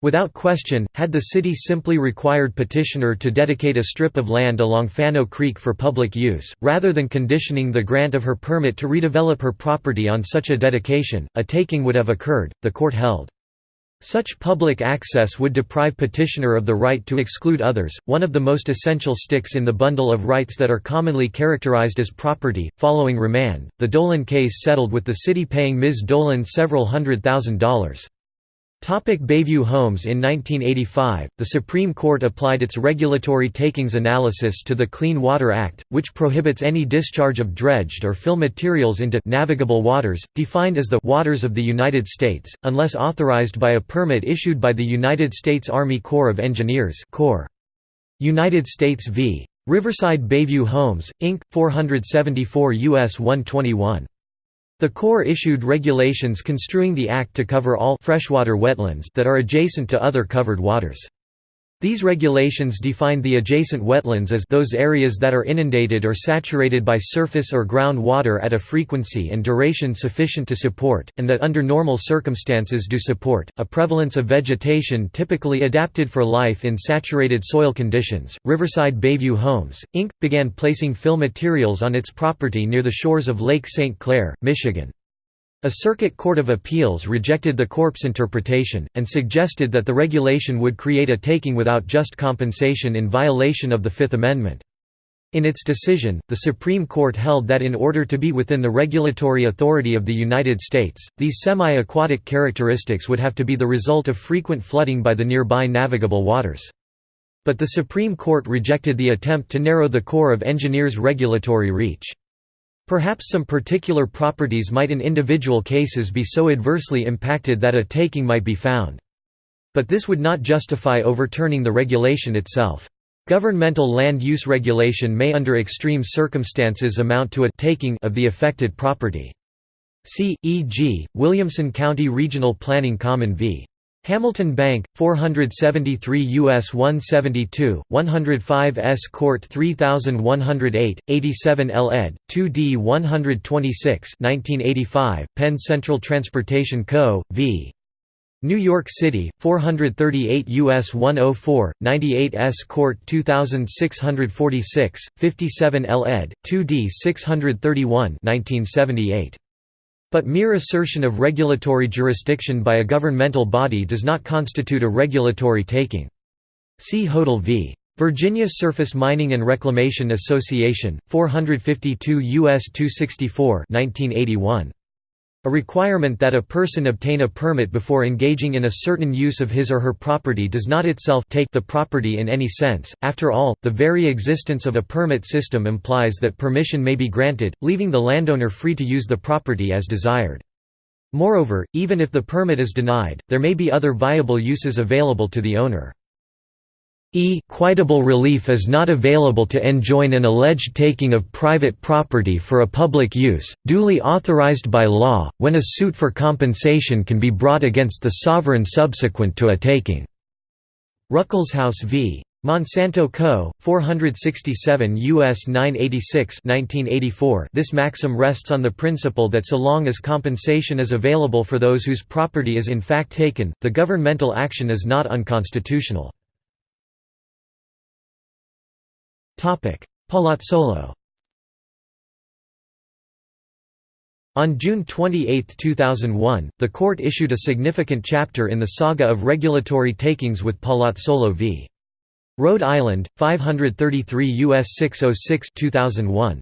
Without question, had the city simply required petitioner to dedicate a strip of land along Fanno Creek for public use, rather than conditioning the grant of her permit to redevelop her property on such a dedication, a taking would have occurred, the court held. Such public access would deprive petitioner of the right to exclude others, one of the most essential sticks in the bundle of rights that are commonly characterized as property. Following remand, the Dolan case settled with the city paying Ms. Dolan several hundred thousand dollars. Topic Bayview Homes In 1985, the Supreme Court applied its regulatory takings analysis to the Clean Water Act, which prohibits any discharge of dredged or fill materials into navigable waters, defined as the waters of the United States, unless authorized by a permit issued by the United States Army Corps of Engineers Corps. United States v. Riverside Bayview Homes, Inc., 474 U.S. 121. The Corps issued regulations construing the Act to cover all freshwater wetlands that are adjacent to other covered waters. These regulations define the adjacent wetlands as those areas that are inundated or saturated by surface or ground water at a frequency and duration sufficient to support, and that under normal circumstances do support, a prevalence of vegetation typically adapted for life in saturated soil conditions. Riverside Bayview Homes, Inc., began placing fill materials on its property near the shores of Lake St. Clair, Michigan. A Circuit Court of Appeals rejected the Corps' interpretation, and suggested that the regulation would create a taking without just compensation in violation of the Fifth Amendment. In its decision, the Supreme Court held that in order to be within the regulatory authority of the United States, these semi-aquatic characteristics would have to be the result of frequent flooding by the nearby navigable waters. But the Supreme Court rejected the attempt to narrow the Corps of Engineers' regulatory reach. Perhaps some particular properties might in individual cases be so adversely impacted that a taking might be found. But this would not justify overturning the regulation itself. Governmental land use regulation may under extreme circumstances amount to a taking of the affected property. See, e.g., Williamson County Regional Planning Common v. Hamilton Bank, 473 U.S. 172, 105 S. Court 3108, 87 L. ed., 2d 126 1985, Penn Central Transportation Co., v. New York City, 438 U.S. 104, 98 S. Court 2646, 57 L. ed., 2d 631 1978. But mere assertion of regulatory jurisdiction by a governmental body does not constitute a regulatory taking. See Hodel v. Virginia Surface Mining and Reclamation Association, 452 U.S. 264 1981. A requirement that a person obtain a permit before engaging in a certain use of his or her property does not itself take the property in any sense. After all, the very existence of a permit system implies that permission may be granted, leaving the landowner free to use the property as desired. Moreover, even if the permit is denied, there may be other viable uses available to the owner. Equitable relief is not available to enjoin an alleged taking of private property for a public use, duly authorized by law, when a suit for compensation can be brought against the sovereign subsequent to a taking. Ruckelshaus v. Monsanto Co., 467 U.S. 986 1984 This maxim rests on the principle that so long as compensation is available for those whose property is in fact taken, the governmental action is not unconstitutional. Palazzolo On June 28, 2001, the court issued a significant chapter in the saga of regulatory takings with Palazzolo v. Rhode Island, 533 U.S. 606 2001.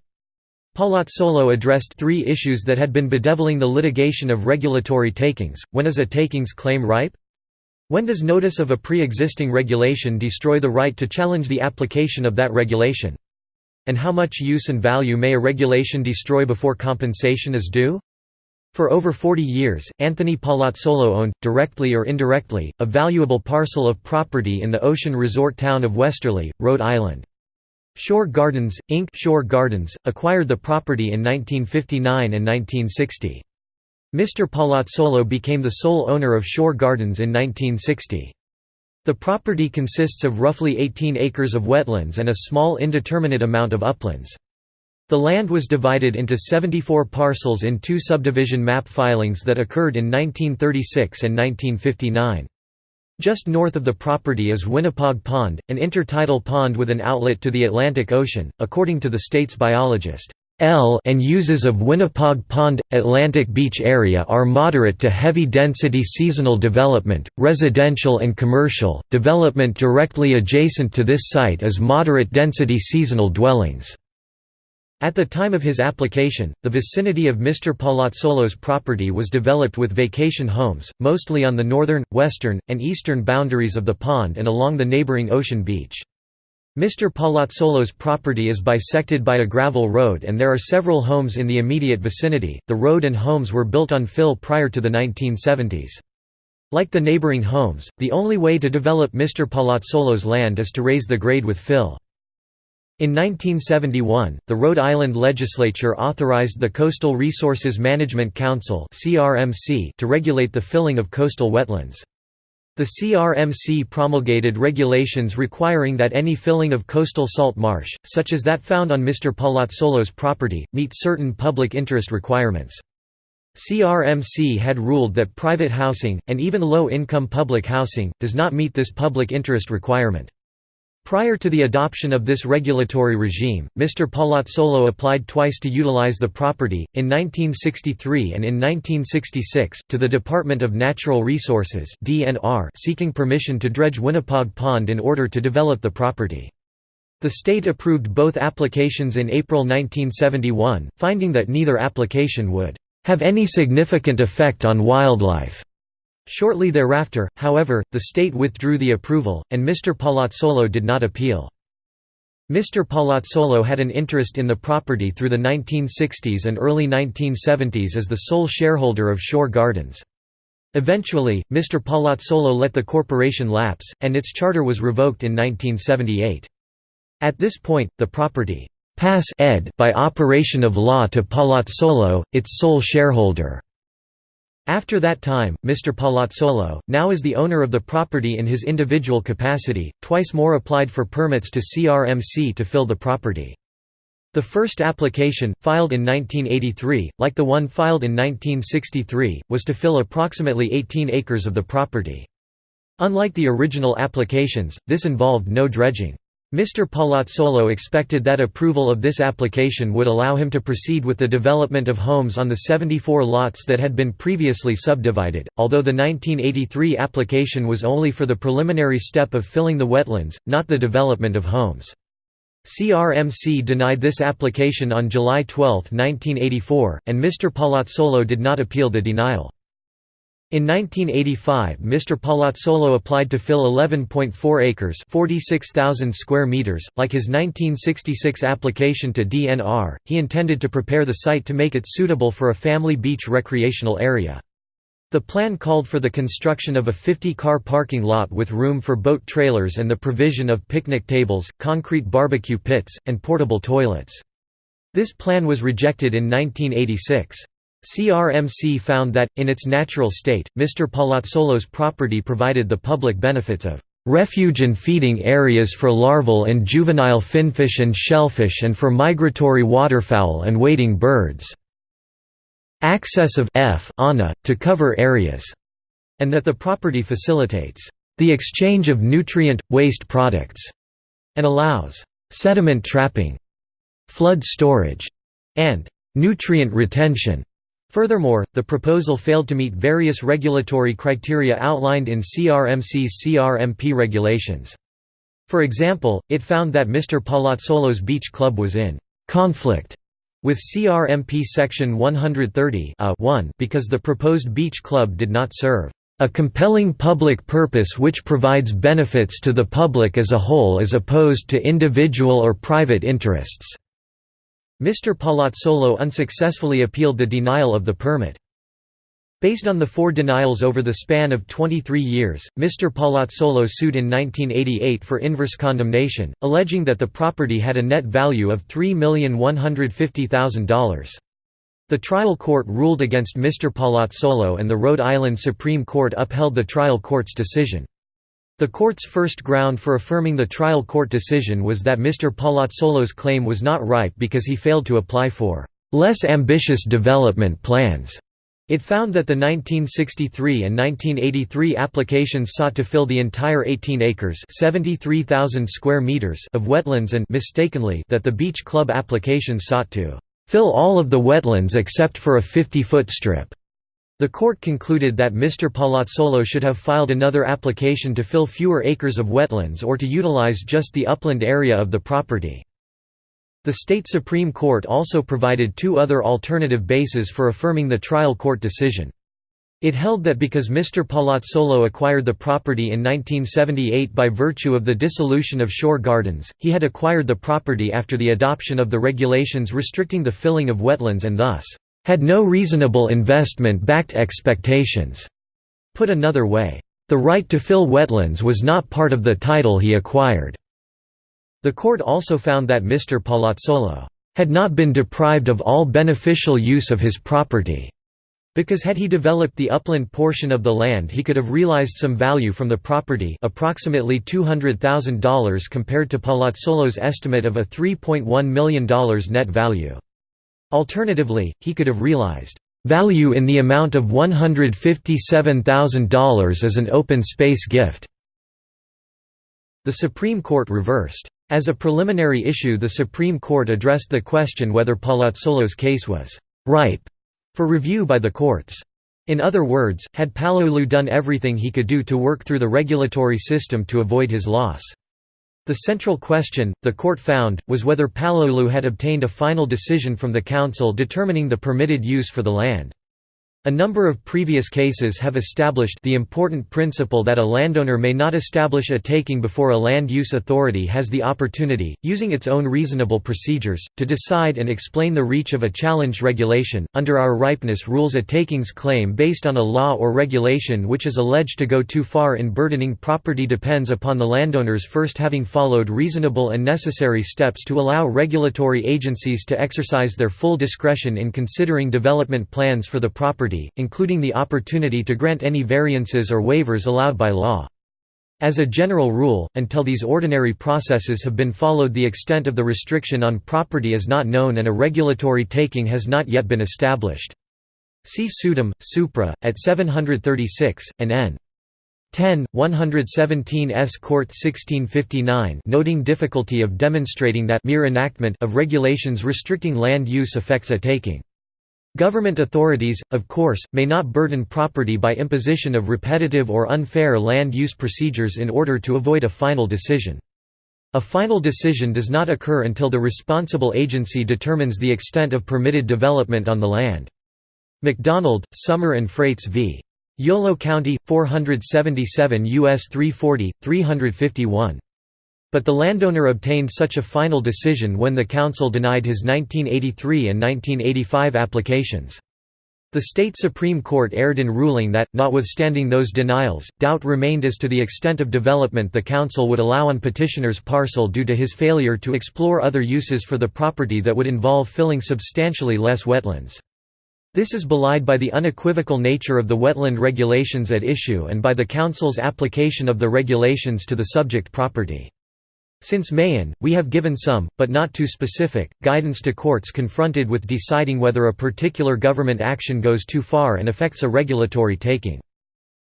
Palazzolo addressed three issues that had been bedeviling the litigation of regulatory takings. When is a takings claim ripe? When does notice of a pre-existing regulation destroy the right to challenge the application of that regulation? And how much use and value may a regulation destroy before compensation is due? For over 40 years, Anthony Palazzolo owned, directly or indirectly, a valuable parcel of property in the ocean resort town of Westerly, Rhode Island. Shore Gardens, Inc. Shore Gardens, acquired the property in 1959 and 1960. Mr. Palazzolo became the sole owner of Shore Gardens in 1960. The property consists of roughly 18 acres of wetlands and a small indeterminate amount of uplands. The land was divided into 74 parcels in two subdivision map filings that occurred in 1936 and 1959. Just north of the property is Winnapaug Pond, an intertidal pond with an outlet to the Atlantic Ocean, according to the state's biologist. L and uses of Winnapaug Pond – Atlantic Beach area are moderate to heavy-density seasonal development, residential and commercial, development directly adjacent to this site is moderate-density seasonal dwellings. At the time of his application, the vicinity of Mr. Palazzolo's property was developed with vacation homes, mostly on the northern, western, and eastern boundaries of the pond and along the neighboring ocean beach. Mr. Palazzolo's property is bisected by a gravel road and there are several homes in the immediate vicinity. The road and homes were built on fill prior to the 1970s. Like the neighboring homes, the only way to develop Mr. Palazzolo's land is to raise the grade with fill. In 1971, the Rhode Island legislature authorized the Coastal Resources Management Council to regulate the filling of coastal wetlands. The CRMC promulgated regulations requiring that any filling of coastal salt marsh, such as that found on Mr. Palazzolo's property, meet certain public interest requirements. CRMC had ruled that private housing, and even low-income public housing, does not meet this public interest requirement. Prior to the adoption of this regulatory regime, Mr. Palazzolo applied twice to utilize the property, in 1963 and in 1966, to the Department of Natural Resources seeking permission to dredge Winnapaug Pond in order to develop the property. The state approved both applications in April 1971, finding that neither application would have any significant effect on wildlife. Shortly thereafter, however, the state withdrew the approval, and Mr. Palazzolo did not appeal. Mr. Palazzolo had an interest in the property through the 1960s and early 1970s as the sole shareholder of Shore Gardens. Eventually, Mr. Palazzolo let the corporation lapse, and its charter was revoked in 1978. At this point, the property pass ed by operation of law to Palazzolo, its sole shareholder. After that time, Mr. Palazzolo, now as the owner of the property in his individual capacity, twice more applied for permits to CRMC to fill the property. The first application, filed in 1983, like the one filed in 1963, was to fill approximately 18 acres of the property. Unlike the original applications, this involved no dredging. Mr. Palazzolo expected that approval of this application would allow him to proceed with the development of homes on the 74 lots that had been previously subdivided, although the 1983 application was only for the preliminary step of filling the wetlands, not the development of homes. CRMC denied this application on July 12, 1984, and Mr. Palazzolo did not appeal the denial. In 1985 Mr. Palazzolo applied to fill 11.4 acres 46,000 square meters. Like his 1966 application to DNR, he intended to prepare the site to make it suitable for a family beach recreational area. The plan called for the construction of a 50-car parking lot with room for boat trailers and the provision of picnic tables, concrete barbecue pits, and portable toilets. This plan was rejected in 1986. CRMC found that, in its natural state, Mr. Palazzolo's property provided the public benefits of refuge and feeding areas for larval and juvenile finfish and shellfish and for migratory waterfowl and wading birds. Access of F to cover areas, and that the property facilitates the exchange of nutrient, waste products, and allows sediment trapping, flood storage, and nutrient retention. Furthermore, the proposal failed to meet various regulatory criteria outlined in CRMC's CRMP regulations. For example, it found that Mr. Palazzolo's beach club was in conflict with CRMP Section 130 because the proposed beach club did not serve a compelling public purpose which provides benefits to the public as a whole as opposed to individual or private interests." Mr. Palazzolo unsuccessfully appealed the denial of the permit. Based on the four denials over the span of 23 years, Mr. Palazzolo sued in 1988 for inverse condemnation, alleging that the property had a net value of $3,150,000. The trial court ruled against Mr. Palazzolo and the Rhode Island Supreme Court upheld the trial court's decision. The court's first ground for affirming the trial court decision was that Mr. Palazzolo's claim was not ripe because he failed to apply for less ambitious development plans. It found that the 1963 and 1983 applications sought to fill the entire 18 acres square meters of wetlands and mistakenly that the Beach Club application sought to "...fill all of the wetlands except for a 50-foot strip." The court concluded that Mr. Palazzolo should have filed another application to fill fewer acres of wetlands or to utilize just the upland area of the property. The state Supreme Court also provided two other alternative bases for affirming the trial court decision. It held that because Mr. Palazzolo acquired the property in 1978 by virtue of the dissolution of Shore Gardens, he had acquired the property after the adoption of the regulations restricting the filling of wetlands and thus, had no reasonable investment-backed expectations. Put another way, the right to fill wetlands was not part of the title he acquired. The court also found that Mr. Palazzolo had not been deprived of all beneficial use of his property, because had he developed the upland portion of the land he could have realized some value from the property approximately $200,000 compared to Palazzolo's estimate of a $3.1 million net value. Alternatively, he could have realized value in the amount of $157,000 as an open space gift. The Supreme Court reversed. As a preliminary issue the Supreme Court addressed the question whether Palazzolo's case was «ripe» for review by the courts. In other words, had Palazzolo done everything he could do to work through the regulatory system to avoid his loss. The central question, the court found, was whether Palazzolo had obtained a final decision from the council determining the permitted use for the land. A number of previous cases have established the important principle that a landowner may not establish a taking before a land use authority has the opportunity, using its own reasonable procedures, to decide and explain the reach of a challenged regulation. Under our ripeness rules, a takings claim based on a law or regulation which is alleged to go too far in burdening property depends upon the landowners first having followed reasonable and necessary steps to allow regulatory agencies to exercise their full discretion in considering development plans for the property property, including the opportunity to grant any variances or waivers allowed by law. As a general rule, until these ordinary processes have been followed the extent of the restriction on property is not known and a regulatory taking has not yet been established. See Suitum, Supra, at 736, and n. 10, 117 S. Court 1659 noting difficulty of demonstrating that mere enactment of regulations restricting land use affects a taking. Government authorities, of course, may not burden property by imposition of repetitive or unfair land use procedures in order to avoid a final decision. A final decision does not occur until the responsible agency determines the extent of permitted development on the land. MacDonald, Sommer and Frates v. Yolo County, 477 U.S. 340, 351. But the landowner obtained such a final decision when the council denied his 1983 and 1985 applications. The state Supreme Court erred in ruling that, notwithstanding those denials, doubt remained as to the extent of development the council would allow on petitioner's parcel due to his failure to explore other uses for the property that would involve filling substantially less wetlands. This is belied by the unequivocal nature of the wetland regulations at issue and by the Council's application of the regulations to the subject property. Since Mahon, we have given some, but not too specific, guidance to courts confronted with deciding whether a particular government action goes too far and affects a regulatory taking.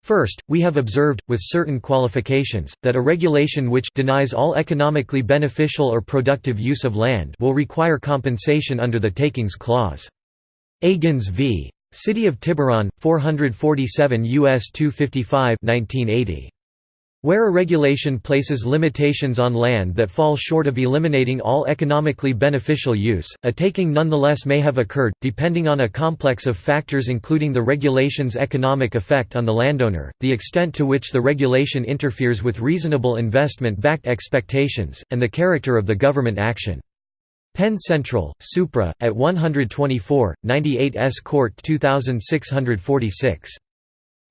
First, we have observed, with certain qualifications, that a regulation which denies all economically beneficial or productive use of land will require compensation under the Takings Clause. Agins v. City of Tiburon, 447 U.S. 255 1980. Where a regulation places limitations on land that fall short of eliminating all economically beneficial use, a taking nonetheless may have occurred, depending on a complex of factors including the regulation's economic effect on the landowner, the extent to which the regulation interferes with reasonable investment-backed expectations, and the character of the government action. Penn Central, Supra, at 124, 98 S. Court 2646.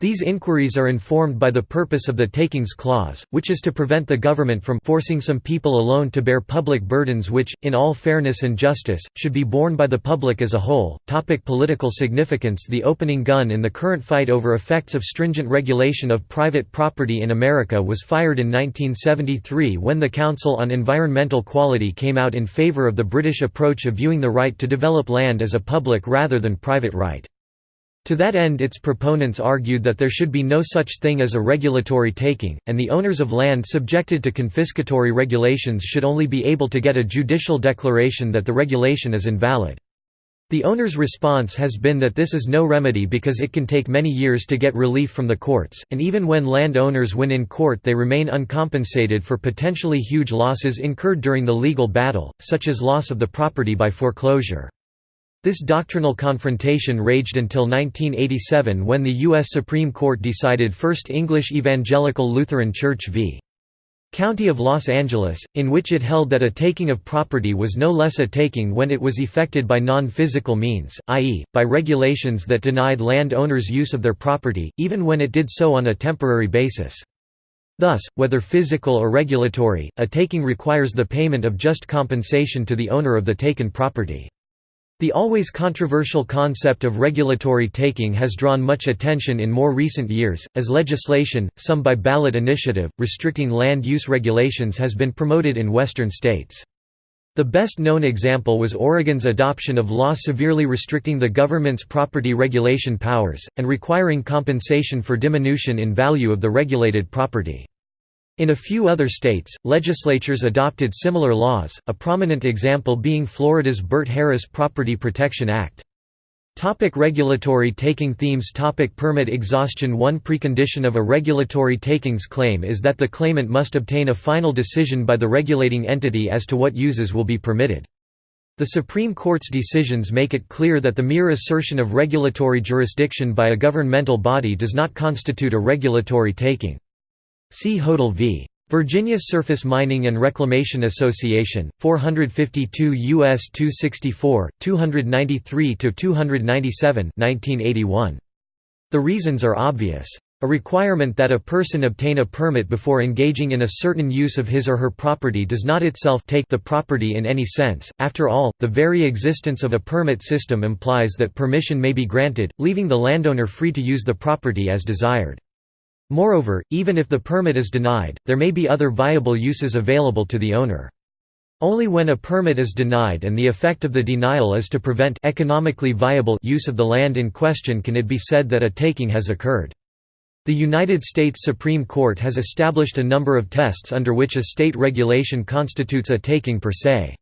These inquiries are informed by the purpose of the Takings Clause, which is to prevent the government from forcing some people alone to bear public burdens which, in all fairness and justice, should be borne by the public as a whole. Topic political significance The opening gun in the current fight over effects of stringent regulation of private property in America was fired in 1973 when the Council on Environmental Quality came out in favor of the British approach of viewing the right to develop land as a public rather than private right. To that end its proponents argued that there should be no such thing as a regulatory taking, and the owners of land subjected to confiscatory regulations should only be able to get a judicial declaration that the regulation is invalid. The owner's response has been that this is no remedy because it can take many years to get relief from the courts, and even when land owners win in court they remain uncompensated for potentially huge losses incurred during the legal battle, such as loss of the property by foreclosure. This doctrinal confrontation raged until 1987 when the U.S. Supreme Court decided First English Evangelical Lutheran Church v. County of Los Angeles, in which it held that a taking of property was no less a taking when it was effected by non-physical means, i.e., by regulations that denied land owners use of their property, even when it did so on a temporary basis. Thus, whether physical or regulatory, a taking requires the payment of just compensation to the owner of the taken property. The always controversial concept of regulatory taking has drawn much attention in more recent years, as legislation, some by ballot initiative, restricting land use regulations has been promoted in western states. The best known example was Oregon's adoption of law severely restricting the government's property regulation powers, and requiring compensation for diminution in value of the regulated property. In a few other states, legislatures adopted similar laws, a prominent example being Florida's Bert-Harris Property Protection Act. Topic regulatory taking themes Topic Permit exhaustion One precondition of a regulatory takings claim is that the claimant must obtain a final decision by the regulating entity as to what uses will be permitted. The Supreme Court's decisions make it clear that the mere assertion of regulatory jurisdiction by a governmental body does not constitute a regulatory taking. See Hodel v. Virginia Surface Mining and Reclamation Association, 452 U.S. 264, 293–297 The reasons are obvious. A requirement that a person obtain a permit before engaging in a certain use of his or her property does not itself take the property in any sense. After all, the very existence of a permit system implies that permission may be granted, leaving the landowner free to use the property as desired. Moreover, even if the permit is denied, there may be other viable uses available to the owner. Only when a permit is denied and the effect of the denial is to prevent economically viable use of the land in question can it be said that a taking has occurred. The United States Supreme Court has established a number of tests under which a state regulation constitutes a taking per se.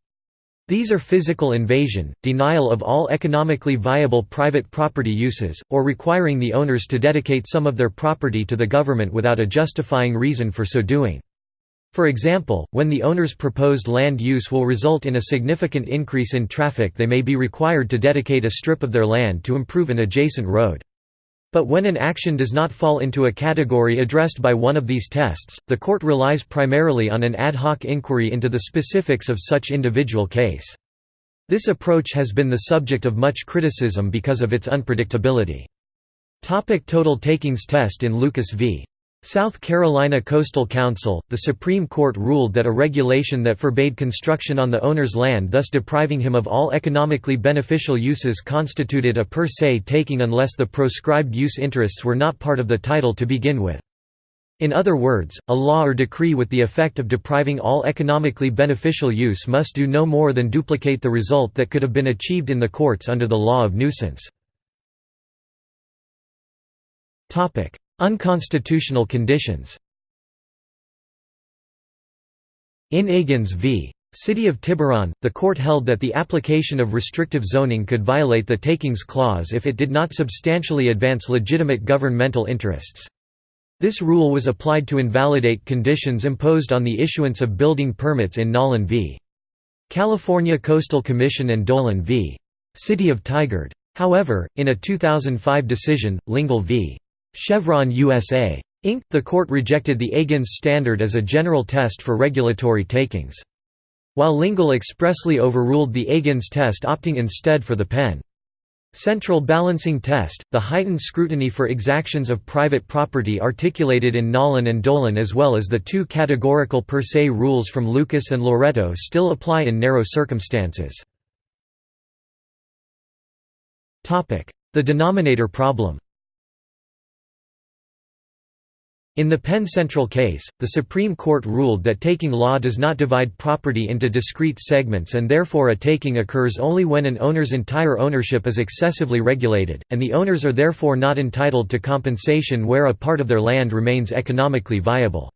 These are physical invasion, denial of all economically viable private property uses, or requiring the owners to dedicate some of their property to the government without a justifying reason for so doing. For example, when the owner's proposed land use will result in a significant increase in traffic they may be required to dedicate a strip of their land to improve an adjacent road. But when an action does not fall into a category addressed by one of these tests, the court relies primarily on an ad hoc inquiry into the specifics of such individual case. This approach has been the subject of much criticism because of its unpredictability. Topic total takings test In Lucas v. South Carolina Coastal Council, the Supreme Court ruled that a regulation that forbade construction on the owner's land thus depriving him of all economically beneficial uses constituted a per se taking unless the proscribed use interests were not part of the title to begin with. In other words, a law or decree with the effect of depriving all economically beneficial use must do no more than duplicate the result that could have been achieved in the courts under the law of nuisance. Unconstitutional conditions In Agins v. City of Tiburon, the court held that the application of restrictive zoning could violate the Takings Clause if it did not substantially advance legitimate governmental interests. This rule was applied to invalidate conditions imposed on the issuance of building permits in Nollan v. California Coastal Commission and Dolan v. City of Tigard. However, in a 2005 decision, Lingle v. Chevron USA. Inc., the court rejected the Agins standard as a general test for regulatory takings. While Lingle expressly overruled the Agins test opting instead for the Penn. Central balancing test, the heightened scrutiny for exactions of private property articulated in Nollan and Dolan as well as the two categorical per se rules from Lucas and Loretto still apply in narrow circumstances. The denominator problem In the Penn Central case, the Supreme Court ruled that taking law does not divide property into discrete segments and therefore a taking occurs only when an owner's entire ownership is excessively regulated, and the owners are therefore not entitled to compensation where a part of their land remains economically viable.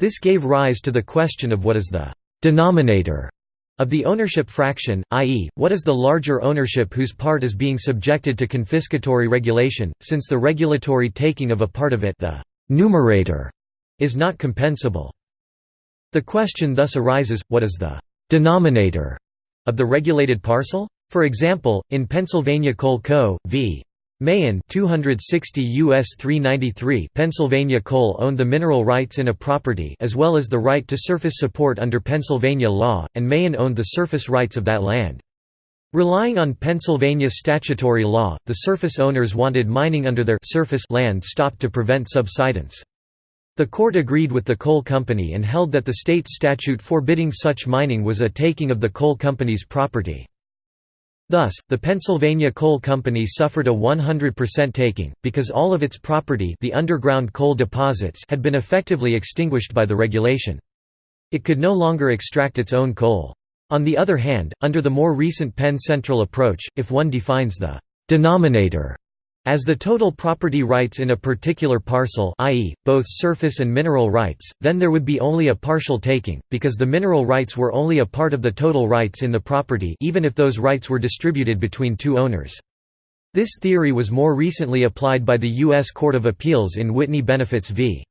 This gave rise to the question of what is the «denominator» of the ownership fraction, i.e., what is the larger ownership whose part is being subjected to confiscatory regulation, since the regulatory taking of a part of it the numerator is not compensable. The question thus arises, what is the denominator of the regulated parcel? For example, in Pennsylvania Coal Co. v. Mahon 260 US 393 Pennsylvania Coal owned the mineral rights in a property as well as the right to surface support under Pennsylvania law, and Mahon owned the surface rights of that land. Relying on Pennsylvania statutory law, the surface owners wanted mining under their surface land stopped to prevent subsidence. The court agreed with the coal company and held that the state statute forbidding such mining was a taking of the coal company's property. Thus, the Pennsylvania Coal Company suffered a 100% taking, because all of its property the underground coal deposits had been effectively extinguished by the regulation. It could no longer extract its own coal. On the other hand, under the more recent Penn Central approach, if one defines the «denominator» as the total property rights in a particular parcel i.e., both surface and mineral rights, then there would be only a partial taking, because the mineral rights were only a part of the total rights in the property even if those rights were distributed between two owners. This theory was more recently applied by the U.S. Court of Appeals in Whitney Benefits v.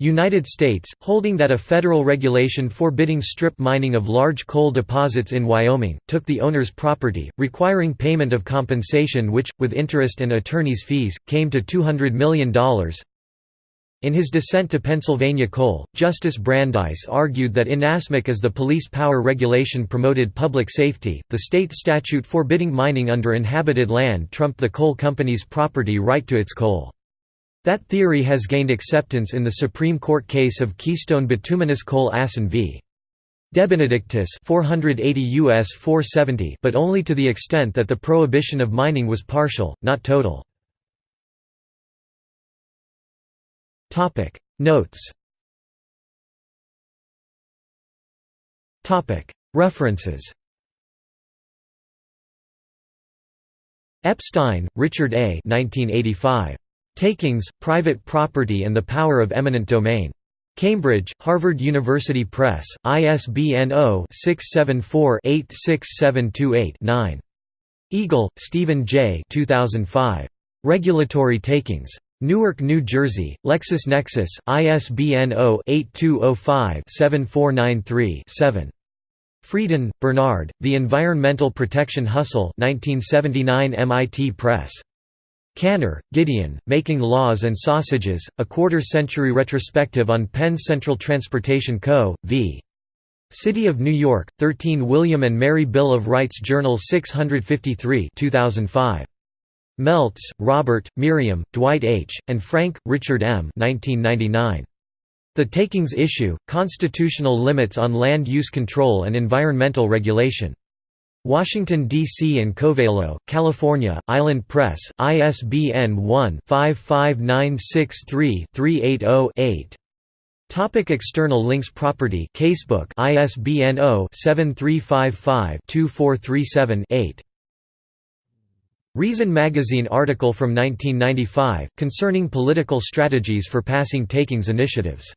United States, holding that a federal regulation forbidding strip mining of large coal deposits in Wyoming, took the owner's property, requiring payment of compensation which, with interest and attorney's fees, came to $200 million. In his dissent to Pennsylvania Coal, Justice Brandeis argued that inasmuch as the police power regulation promoted public safety, the state statute forbidding mining under inhabited land trumped the coal company's property right to its coal. That theory has gained acceptance in the Supreme Court case of Keystone Bituminous Coal Assen v. DeBenedictis 480 US 470 but only to the extent that the prohibition of mining was partial, not total. Notes References Epstein, Richard A. 1985. Takings, Private Property and the Power of Eminent Domain. Cambridge, Harvard University Press, ISBN 0-674-86728-9. Eagle, Stephen J. 2005. Regulatory Takings. Newark, New Jersey, LexisNexis, ISBN 0-8205-7493-7. Frieden, Bernard, The Environmental Protection Hustle 1979 MIT Press. Kanner, Gideon, Making Laws and Sausages, A Quarter-Century Retrospective on Penn Central Transportation Co., v. City of New York, 13 William and Mary Bill of Rights Journal 653 2005. Meltz, Robert, Merriam, Dwight H., and Frank, Richard M. 1999. The Takings Issue, Constitutional Limits on Land Use Control and Environmental Regulation. Washington, D.C. and Covelo, California, Island Press, ISBN 1-55963-380-8. Topic external links Property Casebook ISBN 0-7355-2437-8 Reason Magazine article from 1995, concerning political strategies for passing takings initiatives